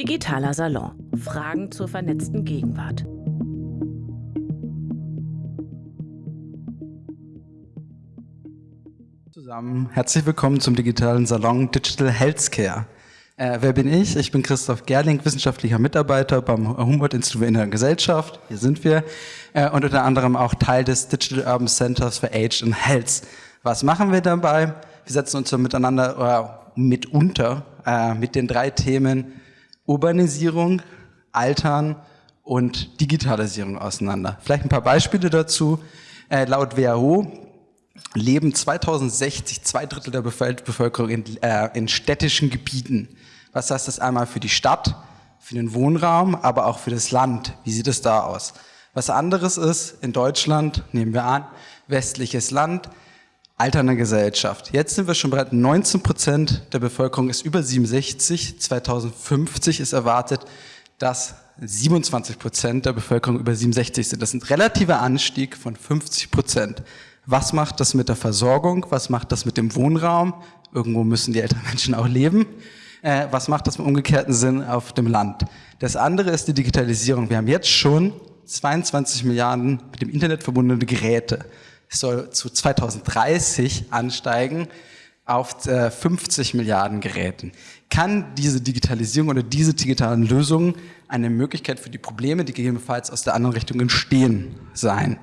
Digitaler Salon. Fragen zur vernetzten Gegenwart. Zusammen, herzlich willkommen zum digitalen Salon Digital Healthcare. Äh, wer bin ich? Ich bin Christoph Gerling, wissenschaftlicher Mitarbeiter beim Humboldt-Institut für Innere Gesellschaft. Hier sind wir. Äh, und unter anderem auch Teil des Digital Urban Centers for Age and Health. Was machen wir dabei? Wir setzen uns so miteinander oder mitunter äh, mit den drei Themen Urbanisierung, Altern und Digitalisierung auseinander. Vielleicht ein paar Beispiele dazu. Äh, laut WHO leben 2060 zwei Drittel der Bevölkerung in, äh, in städtischen Gebieten. Was heißt das einmal für die Stadt, für den Wohnraum, aber auch für das Land? Wie sieht es da aus? Was anderes ist, in Deutschland, nehmen wir an, westliches Land, alternde Gesellschaft. Jetzt sind wir schon bereit, 19 Prozent der Bevölkerung ist über 67. 2050 ist erwartet, dass 27 Prozent der Bevölkerung über 67 sind. Das ist ein relativer Anstieg von 50 Prozent. Was macht das mit der Versorgung? Was macht das mit dem Wohnraum? Irgendwo müssen die älteren Menschen auch leben. Äh, was macht das im umgekehrten Sinn auf dem Land? Das andere ist die Digitalisierung. Wir haben jetzt schon 22 Milliarden mit dem Internet verbundene Geräte. Soll zu 2030 ansteigen auf 50 äh, Milliarden Geräten. Kann diese Digitalisierung oder diese digitalen Lösungen eine Möglichkeit für die Probleme, die gegebenenfalls aus der anderen Richtung entstehen, sein?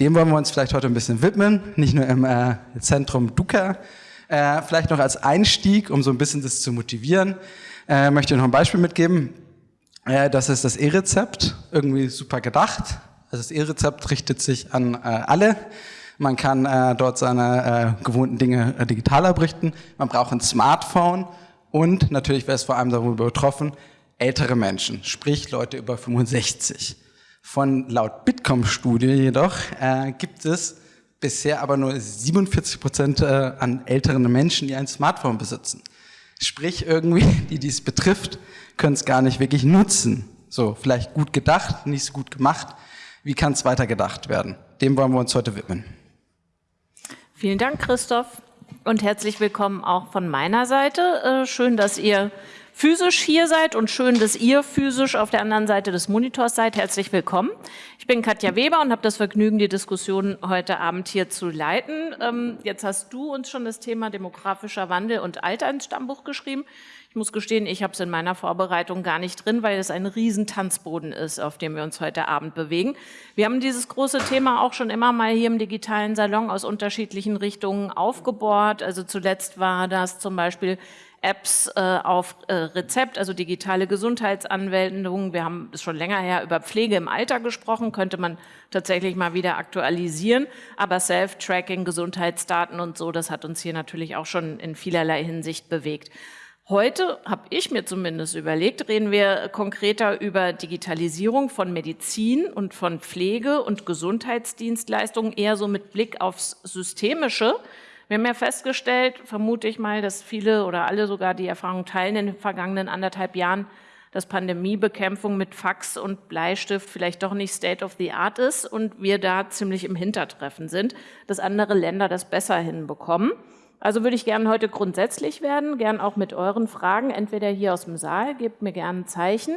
Dem wollen wir uns vielleicht heute ein bisschen widmen, nicht nur im äh, Zentrum Duca, äh, vielleicht noch als Einstieg, um so ein bisschen das zu motivieren, äh, möchte ich noch ein Beispiel mitgeben. Äh, das ist das E-Rezept, irgendwie super gedacht. Also das E-Rezept richtet sich an äh, alle. Man kann äh, dort seine äh, gewohnten Dinge äh, digital abrichten. Man braucht ein Smartphone und natürlich wäre es vor allem darüber betroffen, ältere Menschen, sprich Leute über 65. Von laut Bitkom-Studie jedoch äh, gibt es bisher aber nur 47 Prozent äh, an älteren Menschen, die ein Smartphone besitzen. Sprich, irgendwie, die dies betrifft, können es gar nicht wirklich nutzen. So, vielleicht gut gedacht, nicht so gut gemacht. Wie kann es weiter gedacht werden? Dem wollen wir uns heute widmen. Vielen Dank, Christoph. Und herzlich willkommen auch von meiner Seite. Äh, schön, dass ihr physisch hier seid und schön, dass ihr physisch auf der anderen Seite des Monitors seid. Herzlich willkommen. Ich bin Katja Weber und habe das Vergnügen, die Diskussion heute Abend hier zu leiten. Ähm, jetzt hast du uns schon das Thema demografischer Wandel und Alter ins Stammbuch geschrieben. Ich muss gestehen, ich habe es in meiner Vorbereitung gar nicht drin, weil es ein Riesentanzboden ist, auf dem wir uns heute Abend bewegen. Wir haben dieses große Thema auch schon immer mal hier im digitalen Salon aus unterschiedlichen Richtungen aufgebohrt. Also zuletzt war das zum Beispiel Apps äh, auf äh, Rezept, also digitale Gesundheitsanwendungen. Wir haben es schon länger her über Pflege im Alter gesprochen, könnte man tatsächlich mal wieder aktualisieren. Aber Self-Tracking, Gesundheitsdaten und so, das hat uns hier natürlich auch schon in vielerlei Hinsicht bewegt. Heute habe ich mir zumindest überlegt, reden wir konkreter über Digitalisierung von Medizin und von Pflege und Gesundheitsdienstleistungen, eher so mit Blick aufs Systemische, wir haben ja festgestellt, vermute ich mal, dass viele oder alle sogar die Erfahrung teilen in den vergangenen anderthalb Jahren, dass Pandemiebekämpfung mit Fax und Bleistift vielleicht doch nicht State of the Art ist und wir da ziemlich im Hintertreffen sind, dass andere Länder das besser hinbekommen. Also würde ich gerne heute grundsätzlich werden, gern auch mit euren Fragen, entweder hier aus dem Saal, gebt mir gerne ein Zeichen,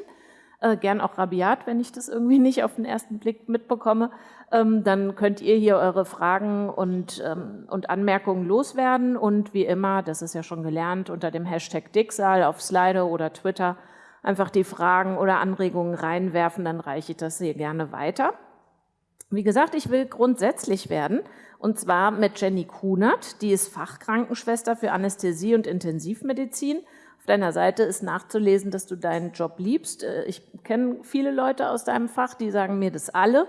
äh, gern auch rabiat, wenn ich das irgendwie nicht auf den ersten Blick mitbekomme, ähm, dann könnt ihr hier eure Fragen und, ähm, und Anmerkungen loswerden und wie immer, das ist ja schon gelernt, unter dem Hashtag Dicksaal auf Slido oder Twitter einfach die Fragen oder Anregungen reinwerfen, dann reiche ich das sehr gerne weiter. Wie gesagt, ich will grundsätzlich werden und zwar mit Jenny Kunert, die ist Fachkrankenschwester für Anästhesie und Intensivmedizin auf deiner Seite ist nachzulesen, dass du deinen Job liebst. Äh, ich kenne viele Leute aus deinem Fach, die sagen mir das alle.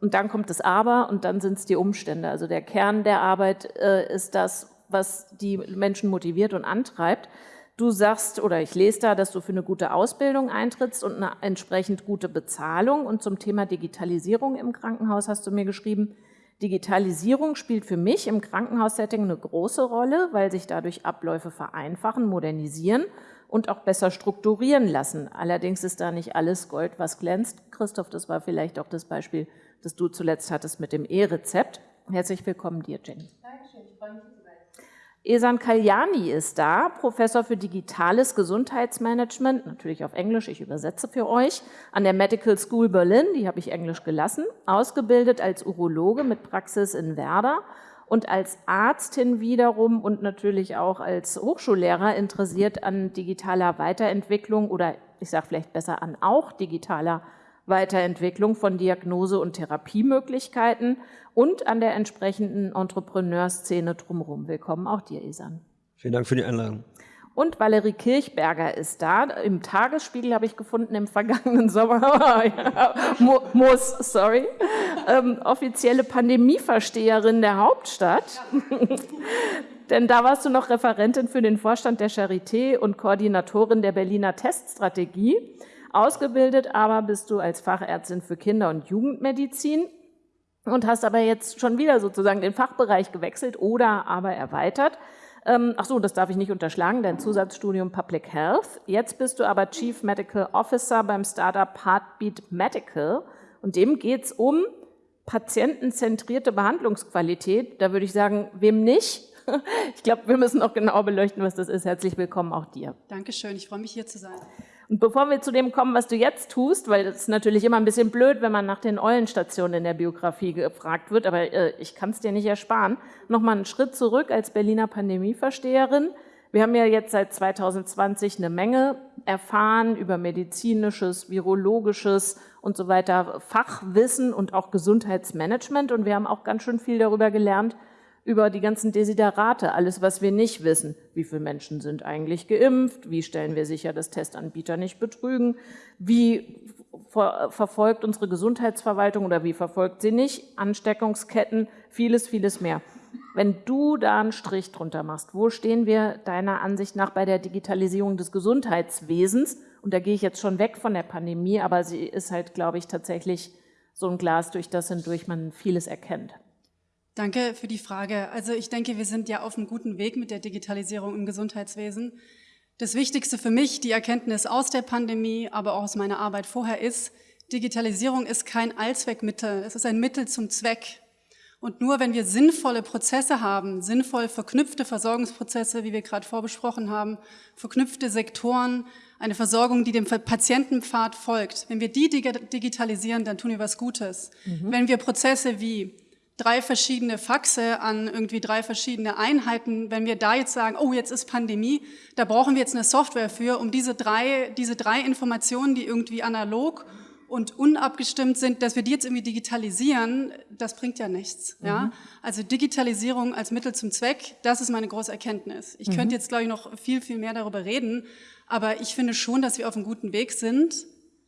Und dann kommt das Aber und dann sind es die Umstände. Also der Kern der Arbeit äh, ist das, was die Menschen motiviert und antreibt. Du sagst, oder ich lese da, dass du für eine gute Ausbildung eintrittst und eine entsprechend gute Bezahlung. Und zum Thema Digitalisierung im Krankenhaus hast du mir geschrieben, Digitalisierung spielt für mich im Krankenhaussetting eine große Rolle, weil sich dadurch Abläufe vereinfachen, modernisieren und auch besser strukturieren lassen. Allerdings ist da nicht alles Gold, was glänzt. Christoph, das war vielleicht auch das Beispiel, das du zuletzt hattest mit dem E-Rezept. Herzlich willkommen dir, Jenny. Dankeschön, ich freue mich, Esan Kalyani ist da, Professor für digitales Gesundheitsmanagement, natürlich auf Englisch, ich übersetze für euch, an der Medical School Berlin, die habe ich Englisch gelassen, ausgebildet als Urologe mit Praxis in Werder und als Arztin wiederum und natürlich auch als Hochschullehrer interessiert an digitaler Weiterentwicklung oder ich sage vielleicht besser an auch digitaler Weiterentwicklung von Diagnose- und Therapiemöglichkeiten und an der entsprechenden Entrepreneurszene drumherum. Willkommen auch dir, Isan. Vielen Dank für die Einladung. Und Valerie Kirchberger ist da. Im Tagesspiegel habe ich gefunden im vergangenen Sommer. muss, sorry. Ähm, offizielle Pandemieversteherin der Hauptstadt. Denn da warst du noch Referentin für den Vorstand der Charité und Koordinatorin der Berliner Teststrategie. Ausgebildet aber bist du als Fachärztin für Kinder- und Jugendmedizin und hast aber jetzt schon wieder sozusagen den Fachbereich gewechselt oder aber erweitert. Ähm, ach so, das darf ich nicht unterschlagen, dein Zusatzstudium Public Health. Jetzt bist du aber Chief Medical Officer beim Startup Heartbeat Medical und dem geht es um patientenzentrierte Behandlungsqualität. Da würde ich sagen, wem nicht? Ich glaube, wir müssen auch genau beleuchten, was das ist. Herzlich willkommen auch dir. Dankeschön, ich freue mich hier zu sein. Und bevor wir zu dem kommen, was du jetzt tust, weil das ist natürlich immer ein bisschen blöd, wenn man nach den Eulenstationen in der Biografie gefragt wird, aber äh, ich kann es dir nicht ersparen, nochmal einen Schritt zurück als Berliner Pandemieversteherin. Wir haben ja jetzt seit 2020 eine Menge erfahren über medizinisches, virologisches und so weiter Fachwissen und auch Gesundheitsmanagement und wir haben auch ganz schön viel darüber gelernt, über die ganzen Desiderate, alles, was wir nicht wissen. Wie viele Menschen sind eigentlich geimpft? Wie stellen wir sicher, dass Testanbieter nicht betrügen? Wie verfolgt unsere Gesundheitsverwaltung oder wie verfolgt sie nicht? Ansteckungsketten, vieles, vieles mehr. Wenn du da einen Strich drunter machst, wo stehen wir deiner Ansicht nach bei der Digitalisierung des Gesundheitswesens? Und da gehe ich jetzt schon weg von der Pandemie, aber sie ist halt, glaube ich, tatsächlich so ein Glas, durch das hindurch man vieles erkennt. Danke für die Frage. Also ich denke, wir sind ja auf einem guten Weg mit der Digitalisierung im Gesundheitswesen. Das Wichtigste für mich, die Erkenntnis aus der Pandemie, aber auch aus meiner Arbeit vorher ist, Digitalisierung ist kein Allzweckmittel, es ist ein Mittel zum Zweck. Und nur wenn wir sinnvolle Prozesse haben, sinnvoll verknüpfte Versorgungsprozesse, wie wir gerade vorbesprochen haben, verknüpfte Sektoren, eine Versorgung, die dem Patientenpfad folgt, wenn wir die digitalisieren, dann tun wir was Gutes. Mhm. Wenn wir Prozesse wie drei verschiedene Faxe an irgendwie drei verschiedene Einheiten, wenn wir da jetzt sagen, oh, jetzt ist Pandemie, da brauchen wir jetzt eine Software für, um diese drei, diese drei Informationen, die irgendwie analog und unabgestimmt sind, dass wir die jetzt irgendwie digitalisieren, das bringt ja nichts. Mhm. Ja? Also Digitalisierung als Mittel zum Zweck, das ist meine große Erkenntnis. Ich mhm. könnte jetzt, glaube ich, noch viel, viel mehr darüber reden, aber ich finde schon, dass wir auf einem guten Weg sind.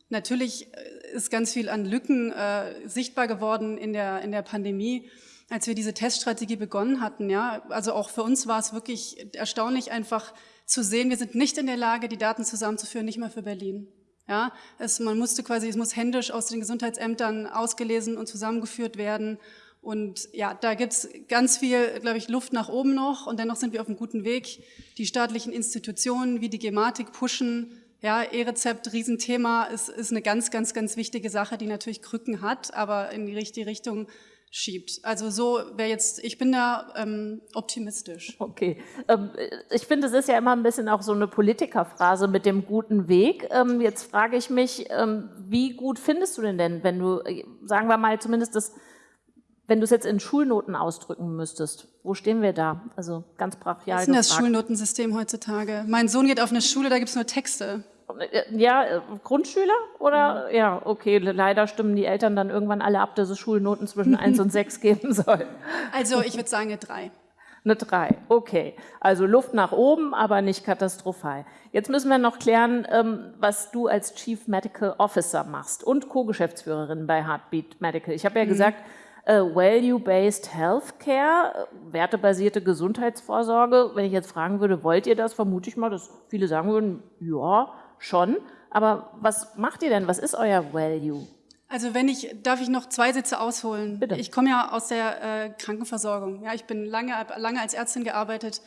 Natürlich äh, ist ganz viel an Lücken äh, sichtbar geworden in der, in der Pandemie, als wir diese Teststrategie begonnen hatten. Ja, Also auch für uns war es wirklich erstaunlich einfach zu sehen, wir sind nicht in der Lage, die Daten zusammenzuführen, nicht mal für Berlin. Ja, es, man musste quasi, es muss händisch aus den Gesundheitsämtern ausgelesen und zusammengeführt werden. Und ja, da gibt's ganz viel, glaube ich, Luft nach oben noch. Und dennoch sind wir auf einem guten Weg. Die staatlichen Institutionen wie die Gematik pushen ja, E-Rezept, Riesenthema, ist, ist eine ganz, ganz, ganz wichtige Sache, die natürlich Krücken hat, aber in die richtige Richtung schiebt. Also so wäre jetzt, ich bin da ähm, optimistisch. Okay. Ähm, ich finde, es ist ja immer ein bisschen auch so eine Politikerphrase mit dem guten Weg. Ähm, jetzt frage ich mich, ähm, wie gut findest du denn denn, wenn du, äh, sagen wir mal, zumindest das wenn du es jetzt in Schulnoten ausdrücken müsstest, wo stehen wir da? Also ganz brachial. Was ist denn das Schulnotensystem heutzutage? Mein Sohn geht auf eine Schule, da gibt es nur Texte. Ja, äh, Grundschüler oder? Ja. ja, okay, leider stimmen die Eltern dann irgendwann alle ab, dass es Schulnoten zwischen 1 und 6 geben soll. Also ich würde sagen eine 3. Eine 3, okay. Also Luft nach oben, aber nicht katastrophal. Jetzt müssen wir noch klären, ähm, was du als Chief Medical Officer machst und Co-Geschäftsführerin bei Heartbeat Medical. Ich habe ja mhm. gesagt, äh, Value-Based Healthcare, äh, wertebasierte Gesundheitsvorsorge. Wenn ich jetzt fragen würde, wollt ihr das, vermute ich mal, dass viele sagen würden, ja, schon. Aber was macht ihr denn? Was ist euer Value? Also wenn ich, darf ich noch zwei Sätze ausholen? Bitte. Ich komme ja aus der äh, Krankenversorgung. Ja, ich bin lange, lange als Ärztin gearbeitet.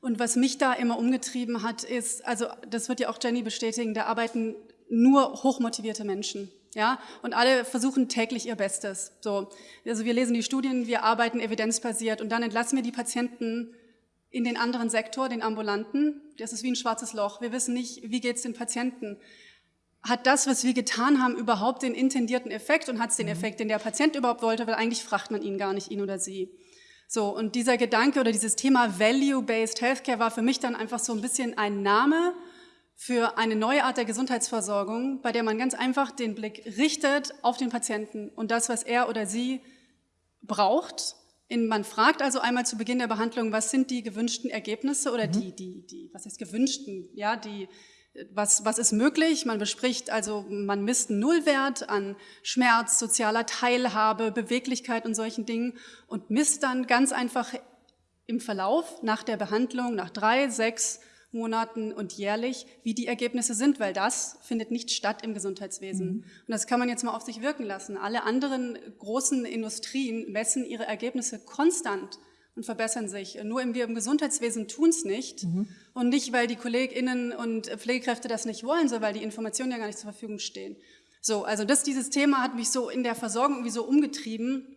Und was mich da immer umgetrieben hat, ist, also das wird ja auch Jenny bestätigen, da arbeiten nur hochmotivierte Menschen. Ja, und alle versuchen täglich ihr Bestes. So, also wir lesen die Studien, wir arbeiten evidenzbasiert und dann entlassen wir die Patienten in den anderen Sektor, den ambulanten. Das ist wie ein schwarzes Loch. Wir wissen nicht, wie geht es den Patienten. Hat das, was wir getan haben, überhaupt den intendierten Effekt und hat es den mhm. Effekt, den der Patient überhaupt wollte, weil eigentlich fragt man ihn gar nicht, ihn oder sie. So, und dieser Gedanke oder dieses Thema Value-Based Healthcare war für mich dann einfach so ein bisschen ein Name für eine neue Art der Gesundheitsversorgung, bei der man ganz einfach den Blick richtet auf den Patienten und das, was er oder sie braucht. man fragt also einmal zu Beginn der Behandlung, was sind die gewünschten Ergebnisse oder mhm. die, die, die, was heißt gewünschten, ja, die, was, was ist möglich? Man bespricht also, man misst einen Nullwert an Schmerz, sozialer Teilhabe, Beweglichkeit und solchen Dingen und misst dann ganz einfach im Verlauf nach der Behandlung, nach drei, sechs Monaten und jährlich, wie die Ergebnisse sind, weil das findet nicht statt im Gesundheitswesen. Mhm. Und das kann man jetzt mal auf sich wirken lassen. Alle anderen großen Industrien messen ihre Ergebnisse konstant und verbessern sich. Nur wir im Gesundheitswesen tun es nicht. Mhm. Und nicht, weil die KollegInnen und Pflegekräfte das nicht wollen, sondern weil die Informationen ja gar nicht zur Verfügung stehen. So, also das, dieses Thema hat mich so in der Versorgung irgendwie so umgetrieben,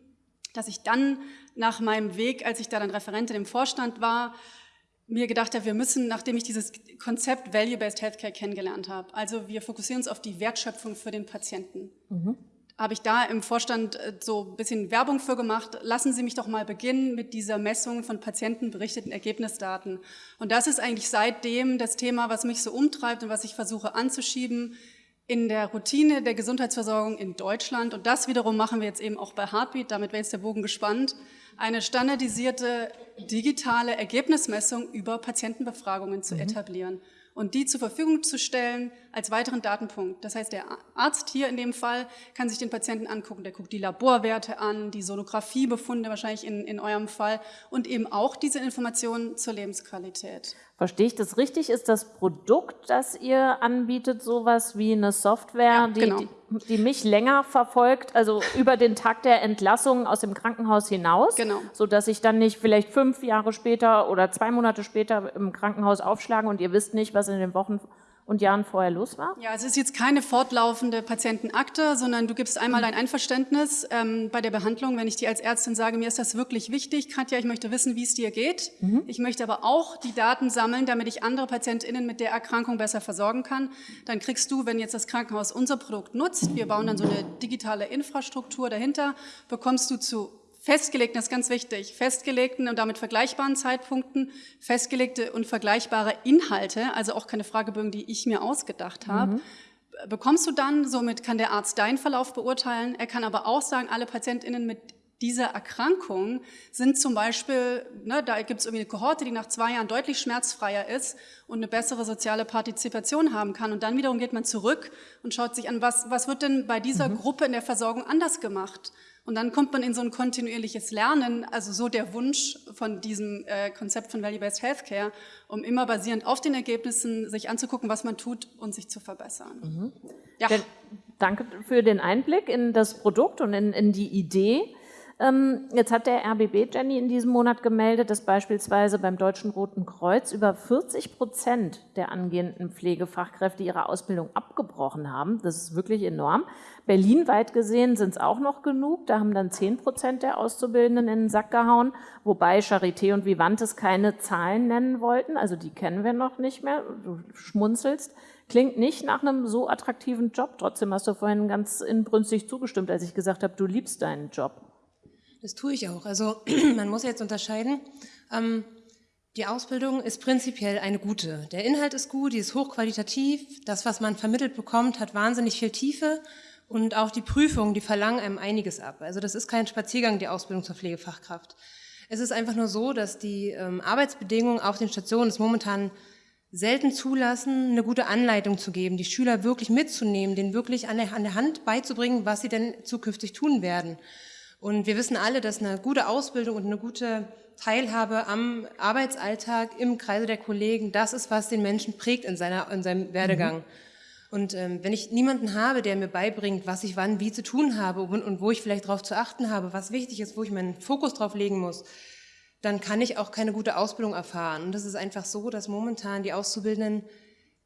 dass ich dann nach meinem Weg, als ich da dann Referentin im Vorstand war, mir gedacht habe, wir müssen, nachdem ich dieses Konzept Value-Based Healthcare kennengelernt habe, also wir fokussieren uns auf die Wertschöpfung für den Patienten, mhm. habe ich da im Vorstand äh, so ein bisschen Werbung für gemacht. Lassen Sie mich doch mal beginnen mit dieser Messung von patientenberichteten Ergebnisdaten. Und das ist eigentlich seitdem das Thema, was mich so umtreibt und was ich versuche anzuschieben in der Routine der Gesundheitsversorgung in Deutschland. Und das wiederum machen wir jetzt eben auch bei Heartbeat, damit wäre jetzt der Bogen gespannt eine standardisierte digitale Ergebnismessung über Patientenbefragungen zu mhm. etablieren und die zur Verfügung zu stellen als weiteren Datenpunkt. Das heißt, der Arzt hier in dem Fall kann sich den Patienten angucken. Der guckt die Laborwerte an, die Sonographiebefunde wahrscheinlich in, in eurem Fall und eben auch diese Informationen zur Lebensqualität. Verstehe ich das richtig? Ist das Produkt, das ihr anbietet, sowas wie eine Software, ja, die, genau. die, die, mich länger verfolgt, also über den Tag der Entlassung aus dem Krankenhaus hinaus, genau. sodass ich dann nicht vielleicht fünf Jahre später oder zwei Monate später im Krankenhaus aufschlage und ihr wisst nicht, was in den Wochen und Jahren vorher los war? Ja, es ist jetzt keine fortlaufende Patientenakte, sondern du gibst einmal dein Einverständnis ähm, bei der Behandlung, wenn ich dir als Ärztin sage, mir ist das wirklich wichtig, Katja, ich möchte wissen, wie es dir geht. Mhm. Ich möchte aber auch die Daten sammeln, damit ich andere PatientInnen mit der Erkrankung besser versorgen kann. Dann kriegst du, wenn jetzt das Krankenhaus unser Produkt nutzt, wir bauen dann so eine digitale Infrastruktur dahinter, bekommst du zu festgelegten, das ist ganz wichtig, festgelegten und damit vergleichbaren Zeitpunkten, festgelegte und vergleichbare Inhalte, also auch keine Fragebögen, die ich mir ausgedacht habe, mhm. bekommst du dann, somit kann der Arzt deinen Verlauf beurteilen, er kann aber auch sagen, alle PatientInnen mit dieser Erkrankung sind zum Beispiel, ne, da gibt es irgendwie eine Kohorte, die nach zwei Jahren deutlich schmerzfreier ist und eine bessere soziale Partizipation haben kann. Und dann wiederum geht man zurück und schaut sich an, was, was wird denn bei dieser mhm. Gruppe in der Versorgung anders gemacht? Und dann kommt man in so ein kontinuierliches Lernen, also so der Wunsch von diesem äh, Konzept von Value-Based Healthcare, um immer basierend auf den Ergebnissen sich anzugucken, was man tut und sich zu verbessern. Mhm. Ja. Danke für den Einblick in das Produkt und in, in die Idee. Ähm, jetzt hat der RBB, Jenny, in diesem Monat gemeldet, dass beispielsweise beim Deutschen Roten Kreuz über 40 Prozent der angehenden Pflegefachkräfte ihre Ausbildung abgebrochen haben. Das ist wirklich enorm. Berlinweit gesehen sind es auch noch genug. Da haben dann 10 Prozent der Auszubildenden in den Sack gehauen, wobei Charité und Vivantes keine Zahlen nennen wollten. Also die kennen wir noch nicht mehr. Du schmunzelst. Klingt nicht nach einem so attraktiven Job. Trotzdem hast du vorhin ganz inbrünstig zugestimmt, als ich gesagt habe, du liebst deinen Job. Das tue ich auch. Also man muss jetzt unterscheiden. Ähm, die Ausbildung ist prinzipiell eine gute. Der Inhalt ist gut, die ist hochqualitativ. Das, was man vermittelt bekommt, hat wahnsinnig viel Tiefe. Und auch die Prüfungen, die verlangen einem einiges ab. Also das ist kein Spaziergang, die Ausbildung zur Pflegefachkraft. Es ist einfach nur so, dass die ähm, Arbeitsbedingungen auf den Stationen es momentan selten zulassen, eine gute Anleitung zu geben, die Schüler wirklich mitzunehmen, denen wirklich an der, an der Hand beizubringen, was sie denn zukünftig tun werden. Und wir wissen alle, dass eine gute Ausbildung und eine gute Teilhabe am Arbeitsalltag im Kreise der Kollegen, das ist, was den Menschen prägt in, seiner, in seinem Werdegang. Mhm. Und ähm, wenn ich niemanden habe, der mir beibringt, was ich wann wie zu tun habe und, und wo ich vielleicht darauf zu achten habe, was wichtig ist, wo ich meinen Fokus drauf legen muss, dann kann ich auch keine gute Ausbildung erfahren. Und das ist einfach so, dass momentan die Auszubildenden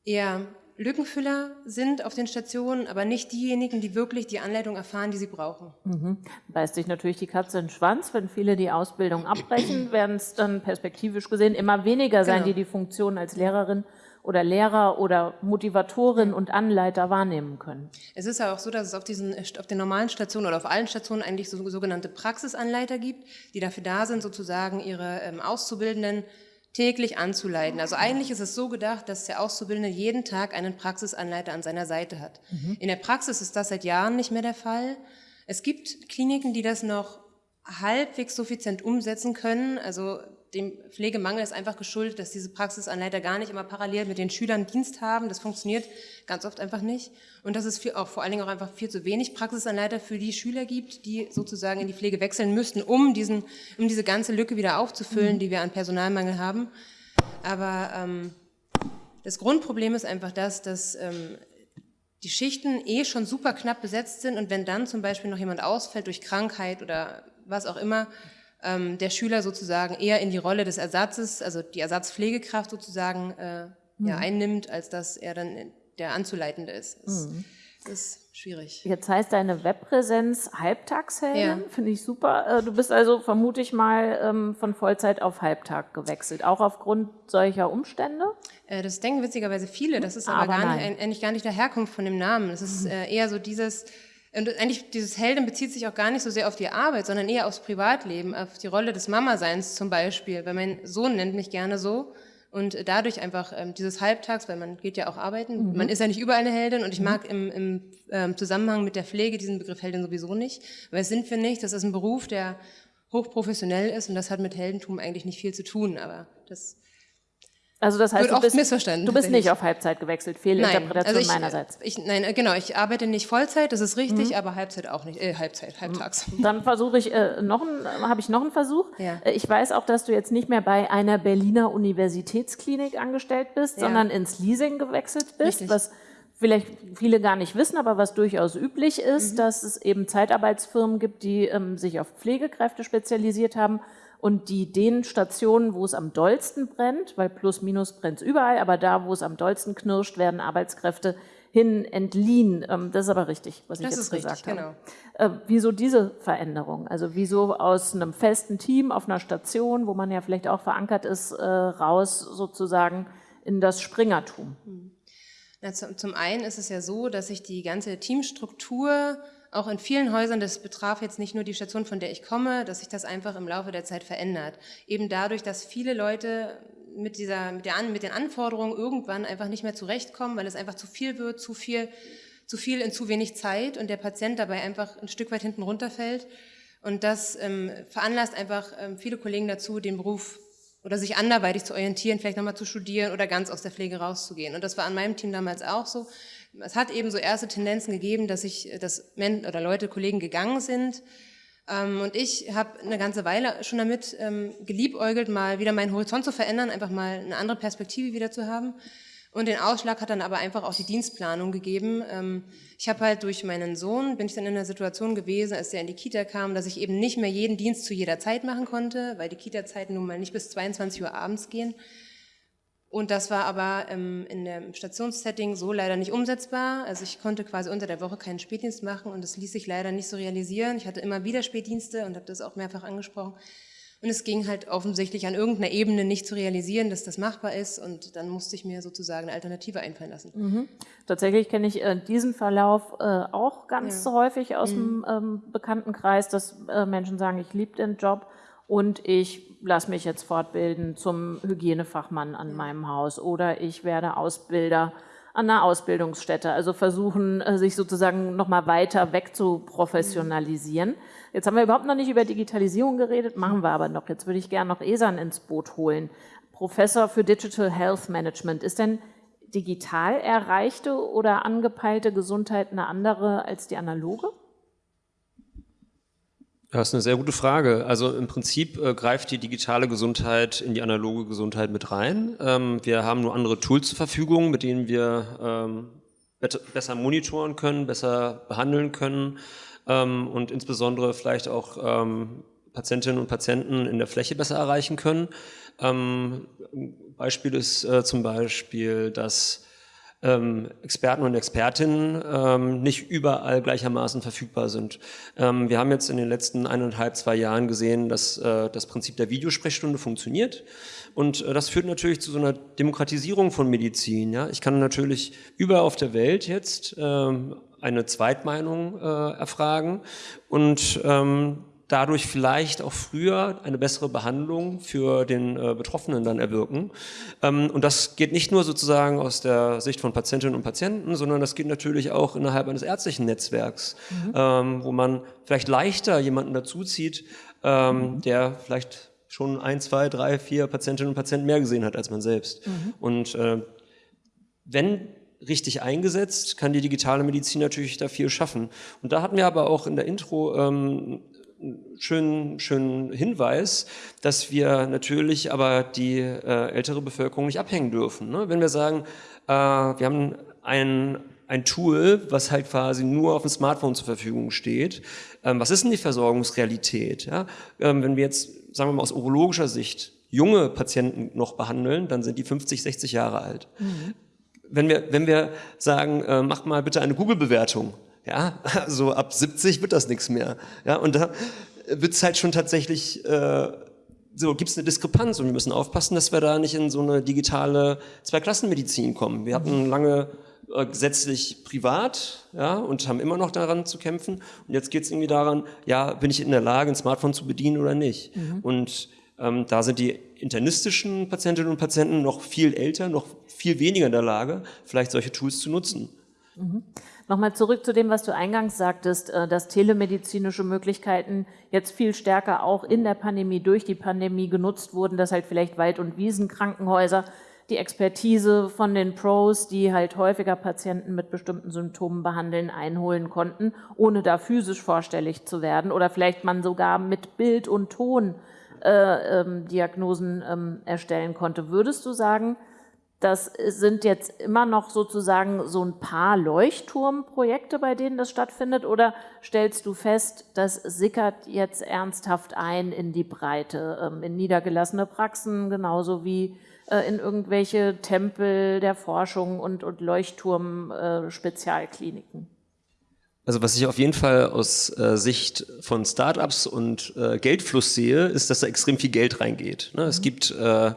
eher Lückenfüller sind auf den Stationen, aber nicht diejenigen, die wirklich die Anleitung erfahren, die sie brauchen. Mhm. Beißt sich natürlich die Katze in den Schwanz. Wenn viele die Ausbildung abbrechen, werden es dann perspektivisch gesehen immer weniger sein, Genau. die die Funktion als Lehrerin oder Lehrer oder Motivatorin und Anleiter wahrnehmen können. Es ist ja auch so, dass es auf, diesen, auf den normalen Stationen oder auf allen Stationen eigentlich so, sogenannte Praxisanleiter gibt, die dafür da sind, sozusagen ihre ähm, Auszubildenden täglich anzuleiten. Also eigentlich ist es so gedacht, dass der Auszubildende jeden Tag einen Praxisanleiter an seiner Seite hat. In der Praxis ist das seit Jahren nicht mehr der Fall. Es gibt Kliniken, die das noch halbwegs suffizient umsetzen können. Also dem Pflegemangel ist einfach geschuldet, dass diese Praxisanleiter gar nicht immer parallel mit den Schülern Dienst haben. Das funktioniert ganz oft einfach nicht. Und dass es viel, auch vor allen Dingen auch einfach viel zu wenig Praxisanleiter für die Schüler gibt, die sozusagen in die Pflege wechseln müssten, um, diesen, um diese ganze Lücke wieder aufzufüllen, die wir an Personalmangel haben. Aber ähm, das Grundproblem ist einfach das, dass ähm, die Schichten eh schon super knapp besetzt sind und wenn dann zum Beispiel noch jemand ausfällt durch Krankheit oder was auch immer, ähm, der Schüler sozusagen eher in die Rolle des Ersatzes, also die Ersatzpflegekraft sozusagen äh, ja, einnimmt, als dass er dann der Anzuleitende ist. Das, das ist schwierig. Jetzt heißt deine Webpräsenz Halbtagsheldin, Ja. finde ich super. Äh, Du bist also, vermute ich mal, ähm, von Vollzeit auf Halbtag gewechselt, auch aufgrund solcher Umstände? Äh, Das denken witzigerweise viele, das ist aber, Aber gar nicht, eigentlich gar nicht der Herkunft von dem Namen. Das ist äh, eher so dieses, und eigentlich dieses Heldin bezieht sich auch gar nicht so sehr auf die Arbeit, sondern eher aufs Privatleben, auf die Rolle des Mama-Seins zum Beispiel, weil mein Sohn nennt mich gerne so. Und dadurch einfach ähm, dieses Halbtags, weil man geht ja auch arbeiten, man ist ja nicht überall eine Heldin und ich mag im, im ähm, Zusammenhang mit der Pflege diesen Begriff Heldin sowieso nicht, weil es sind wir nicht, das ist ein Beruf, der hochprofessionell ist und das hat mit Heldentum eigentlich nicht viel zu tun, aber das Also das heißt, du bist, missverstanden, du bist nicht auf Halbzeit gewechselt, Fehlinterpretation ich, meinerseits. Ich, nein, äh, genau, ich arbeite nicht Vollzeit, das ist richtig, Mhm. aber Halbzeit auch nicht, äh, Halbzeit, halbtags. Dann versuche ich äh, noch habe ich noch einen Versuch. Ja. Äh, Ich weiß auch, dass du jetzt nicht mehr bei einer Berliner Universitätsklinik angestellt bist, Ja. sondern ins Leasing gewechselt bist, Richtig. was vielleicht viele gar nicht wissen, aber was durchaus üblich ist, Mhm. dass es eben Zeitarbeitsfirmen gibt, die ähm, sich auf Pflegekräfte spezialisiert haben und die den Stationen, wo es am dollsten brennt, weil plus minus brennt überall, aber da, wo es am dollsten knirscht, werden Arbeitskräfte hin entliehen. Ähm, das ist aber richtig, was ich Das jetzt ist richtig, gesagt habe. genau. Äh, wieso diese Veränderung? Also wieso aus einem festen Team auf einer Station, wo man ja vielleicht auch verankert ist, äh, raus sozusagen in das Springertum? Na, zum, zum einen ist es ja so, dass sich die ganze Teamstruktur auch in vielen Häusern, das betraf jetzt nicht nur die Station, von der ich komme, dass sich das einfach im Laufe der Zeit verändert. Eben dadurch, dass viele Leute mit, dieser, mit, der, mit den Anforderungen irgendwann einfach nicht mehr zurechtkommen, weil es einfach zu viel wird, zu viel, zu viel in zu wenig Zeit und der Patient dabei einfach ein Stück weit hinten runterfällt. Und das ähm, veranlasst einfach ähm, viele Kollegen dazu, den Beruf oder sich anderweitig zu orientieren, vielleicht nochmal zu studieren oder ganz aus der Pflege rauszugehen. Und das war an meinem Team damals auch so. Es hat eben so erste Tendenzen gegeben, dass ich, dass Men oder Leute, Kollegen gegangen sind. Ähm, und ich habe eine ganze Weile schon damit ähm, geliebäugelt, mal wieder meinen Horizont zu verändern, einfach mal eine andere Perspektive wieder zu haben. Und den Ausschlag hat dann aber einfach auch die Dienstplanung gegeben. Ähm, ich habe halt durch meinen Sohn, bin ich dann in einer Situation gewesen, als er in die Kita kam, dass ich eben nicht mehr jeden Dienst zu jeder Zeit machen konnte, weil die Kita-Zeiten nun mal nicht bis 22 Uhr abends gehen. Und das war aber ähm, in dem Stationssetting so leider nicht umsetzbar. Also ich konnte quasi unter der Woche keinen Spätdienst machen und das ließ sich leider nicht so realisieren. Ich hatte immer wieder Spätdienste und habe das auch mehrfach angesprochen. Und es ging halt offensichtlich an irgendeiner Ebene nicht zu realisieren, dass das machbar ist. Und dann musste ich mir sozusagen eine Alternative einfallen lassen. Tatsächlich kenne ich äh, diesen Verlauf äh, auch ganz häufig aus dem ähm, Bekanntenkreis, dass äh, Menschen sagen, ich liebe den Job und ich lasse mich jetzt fortbilden zum Hygienefachmann an meinem Haus oder ich werde Ausbilder an einer Ausbildungsstätte, also versuchen, äh, sich sozusagen nochmal weiter weg zu professionalisieren. Jetzt haben wir überhaupt noch nicht über Digitalisierung geredet, machen wir aber noch. Jetzt würde ich gerne noch Esan ins Boot holen. Professor für Digital Health Management. Ist denn digital erreichte oder angepeilte Gesundheit eine andere als die analoge? Das ist eine sehr gute Frage. Also im Prinzip äh, greift die digitale Gesundheit in die analoge Gesundheit mit rein. Ähm, wir haben nur andere Tools zur Verfügung, mit denen wir ähm, besser monitoren können, besser behandeln können ähm, und insbesondere vielleicht auch ähm, Patientinnen und Patienten in der Fläche besser erreichen können. Ähm, Beispiel ist äh, zum Beispiel, dass Experten und Expertinnen ähm, nicht überall gleichermaßen verfügbar sind. Ähm, wir haben jetzt in den letzten eineinhalb, zwei Jahren gesehen, dass äh, das Prinzip der Videosprechstunde funktioniert. Und äh, das führt natürlich zu so einer Demokratisierung von Medizin. Ja? Ich kann natürlich überall auf der Welt jetzt ähm, eine Zweitmeinung äh, erfragen und ähm, dadurch vielleicht auch früher eine bessere Behandlung für den äh, Betroffenen dann erwirken. Ähm, und das geht nicht nur sozusagen aus der Sicht von Patientinnen und Patienten, sondern das geht natürlich auch innerhalb eines ärztlichen Netzwerks, mhm. ähm, wo man vielleicht leichter jemanden dazuzieht, ähm, mhm. der vielleicht schon ein, zwei, drei, vier Patientinnen und Patienten mehr gesehen hat als man selbst. Mhm. Und äh, wenn richtig eingesetzt, kann die digitale Medizin natürlich da viel schaffen. Und da hatten wir aber auch in der Intro ähm, schönen, schönen Hinweis, dass wir natürlich aber die äh, ältere Bevölkerung nicht abhängen dürfen. Ne? Wenn wir sagen, äh, wir haben ein, ein Tool, was halt quasi nur auf dem Smartphone zur Verfügung steht. Ähm, was ist denn die Versorgungsrealität? Ja? Ähm, wenn wir jetzt, sagen wir mal aus urologischer Sicht, junge Patienten noch behandeln, dann sind die 50, 60 Jahre alt. Mhm. Wenn wir, wenn wir sagen, äh, macht mal bitte eine Google-Bewertung, ja, so ab 70 wird das nichts mehr. Ja, und da wird es halt schon tatsächlich, äh, so gibt es eine Diskrepanz und wir müssen aufpassen, dass wir da nicht in so eine digitale Zweiklassenmedizin kommen. Wir hatten lange äh, gesetzlich privat ja, und haben immer noch daran zu kämpfen. Und jetzt geht es irgendwie daran, ja, bin ich in der Lage, ein Smartphone zu bedienen oder nicht? Mhm. Und ähm, da sind die internistischen Patientinnen und Patienten noch viel älter, noch viel weniger in der Lage, vielleicht solche Tools zu nutzen. Mhm. Nochmal zurück zu dem, was du eingangs sagtest, äh, dass telemedizinische Möglichkeiten jetzt viel stärker auch in der Pandemie, durch die Pandemie genutzt wurden, dass halt vielleicht Wald- und Wiesenkrankenhäuser die Expertise von den Pros, die halt häufiger Patienten mit bestimmten Symptomen behandeln, einholen konnten, ohne da physisch vorstellig zu werden oder vielleicht man sogar mit Bild und Ton äh, ähm, Diagnosen ähm, erstellen konnte. Würdest du sagen, das sind jetzt immer noch sozusagen so ein paar Leuchtturmprojekte, bei denen das stattfindet, oder stellst du fest, das sickert jetzt ernsthaft ein in die Breite, ähm, in niedergelassene Praxen, genauso wie äh, in irgendwelche Tempel der Forschung und, und Leuchtturm-Spezialkliniken? Also was ich auf jeden Fall aus äh, Sicht von Startups und äh, Geldfluss sehe, ist, dass da extrem viel Geld reingeht. Ne? Mhm. Es gibt äh,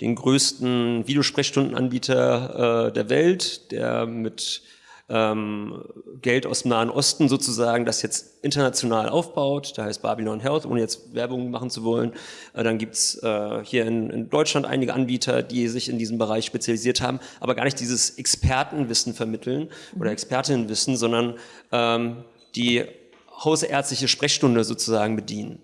den größten Videosprechstundenanbieter äh, der Welt, der mit ähm, Geld aus dem Nahen Osten sozusagen das jetzt international aufbaut. Da heißt Babylon Health, ohne jetzt Werbung machen zu wollen. Äh, dann gibt's äh, hier in, in, Deutschland einige Anbieter, die sich in diesem Bereich spezialisiert haben, aber gar nicht dieses Expertenwissen vermitteln oder mhm. Expertinnenwissen, sondern ähm, die hausärztliche Sprechstunde sozusagen bedienen.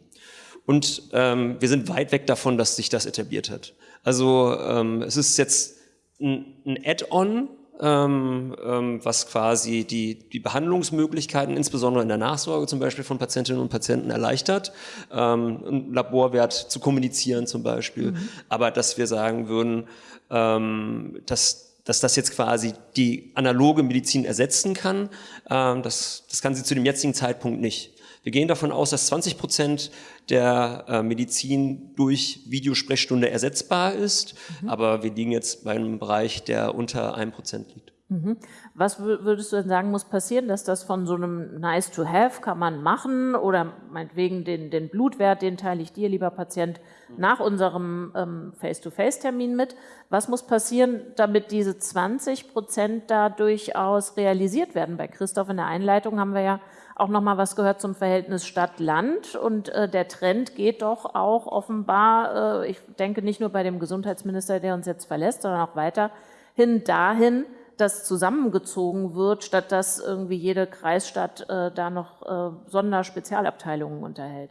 Und ähm, wir sind weit weg davon, dass sich das etabliert hat. Also ähm, es ist jetzt ein, ein Add-on, ähm, ähm, was quasi die, die Behandlungsmöglichkeiten, insbesondere in der Nachsorge zum Beispiel von Patientinnen und Patienten erleichtert, ähm, einen Laborwert zu kommunizieren zum Beispiel. Mhm. Aber dass wir sagen würden, ähm, dass, dass das jetzt quasi die analoge Medizin ersetzen kann, ähm, das, das kann sie zu dem jetzigen Zeitpunkt nicht. Wir gehen davon aus, dass 20 Prozent der äh, Medizin durch Videosprechstunde ersetzbar ist, mhm. aber wir liegen jetzt bei einem Bereich, der unter einem Prozent liegt. Mhm. Was würdest du denn sagen, muss passieren, dass das von so einem nice to have kann man machen oder meinetwegen den, den Blutwert, den teile ich dir, lieber Patient, nach unserem ähm, Face-to-Face-Termin mit. Was muss passieren, damit diese 20 Prozent da durchaus realisiert werden? Bei Christoph in der Einleitung haben wir ja auch noch mal was gehört zum Verhältnis Stadt-Land und äh, der Trend geht doch auch offenbar, äh, ich denke nicht nur bei dem Gesundheitsminister, der uns jetzt verlässt, sondern auch weiterhin dahin, dass zusammengezogen wird, statt dass irgendwie jede Kreisstadt äh, da noch äh, Sonderspezialabteilungen unterhält.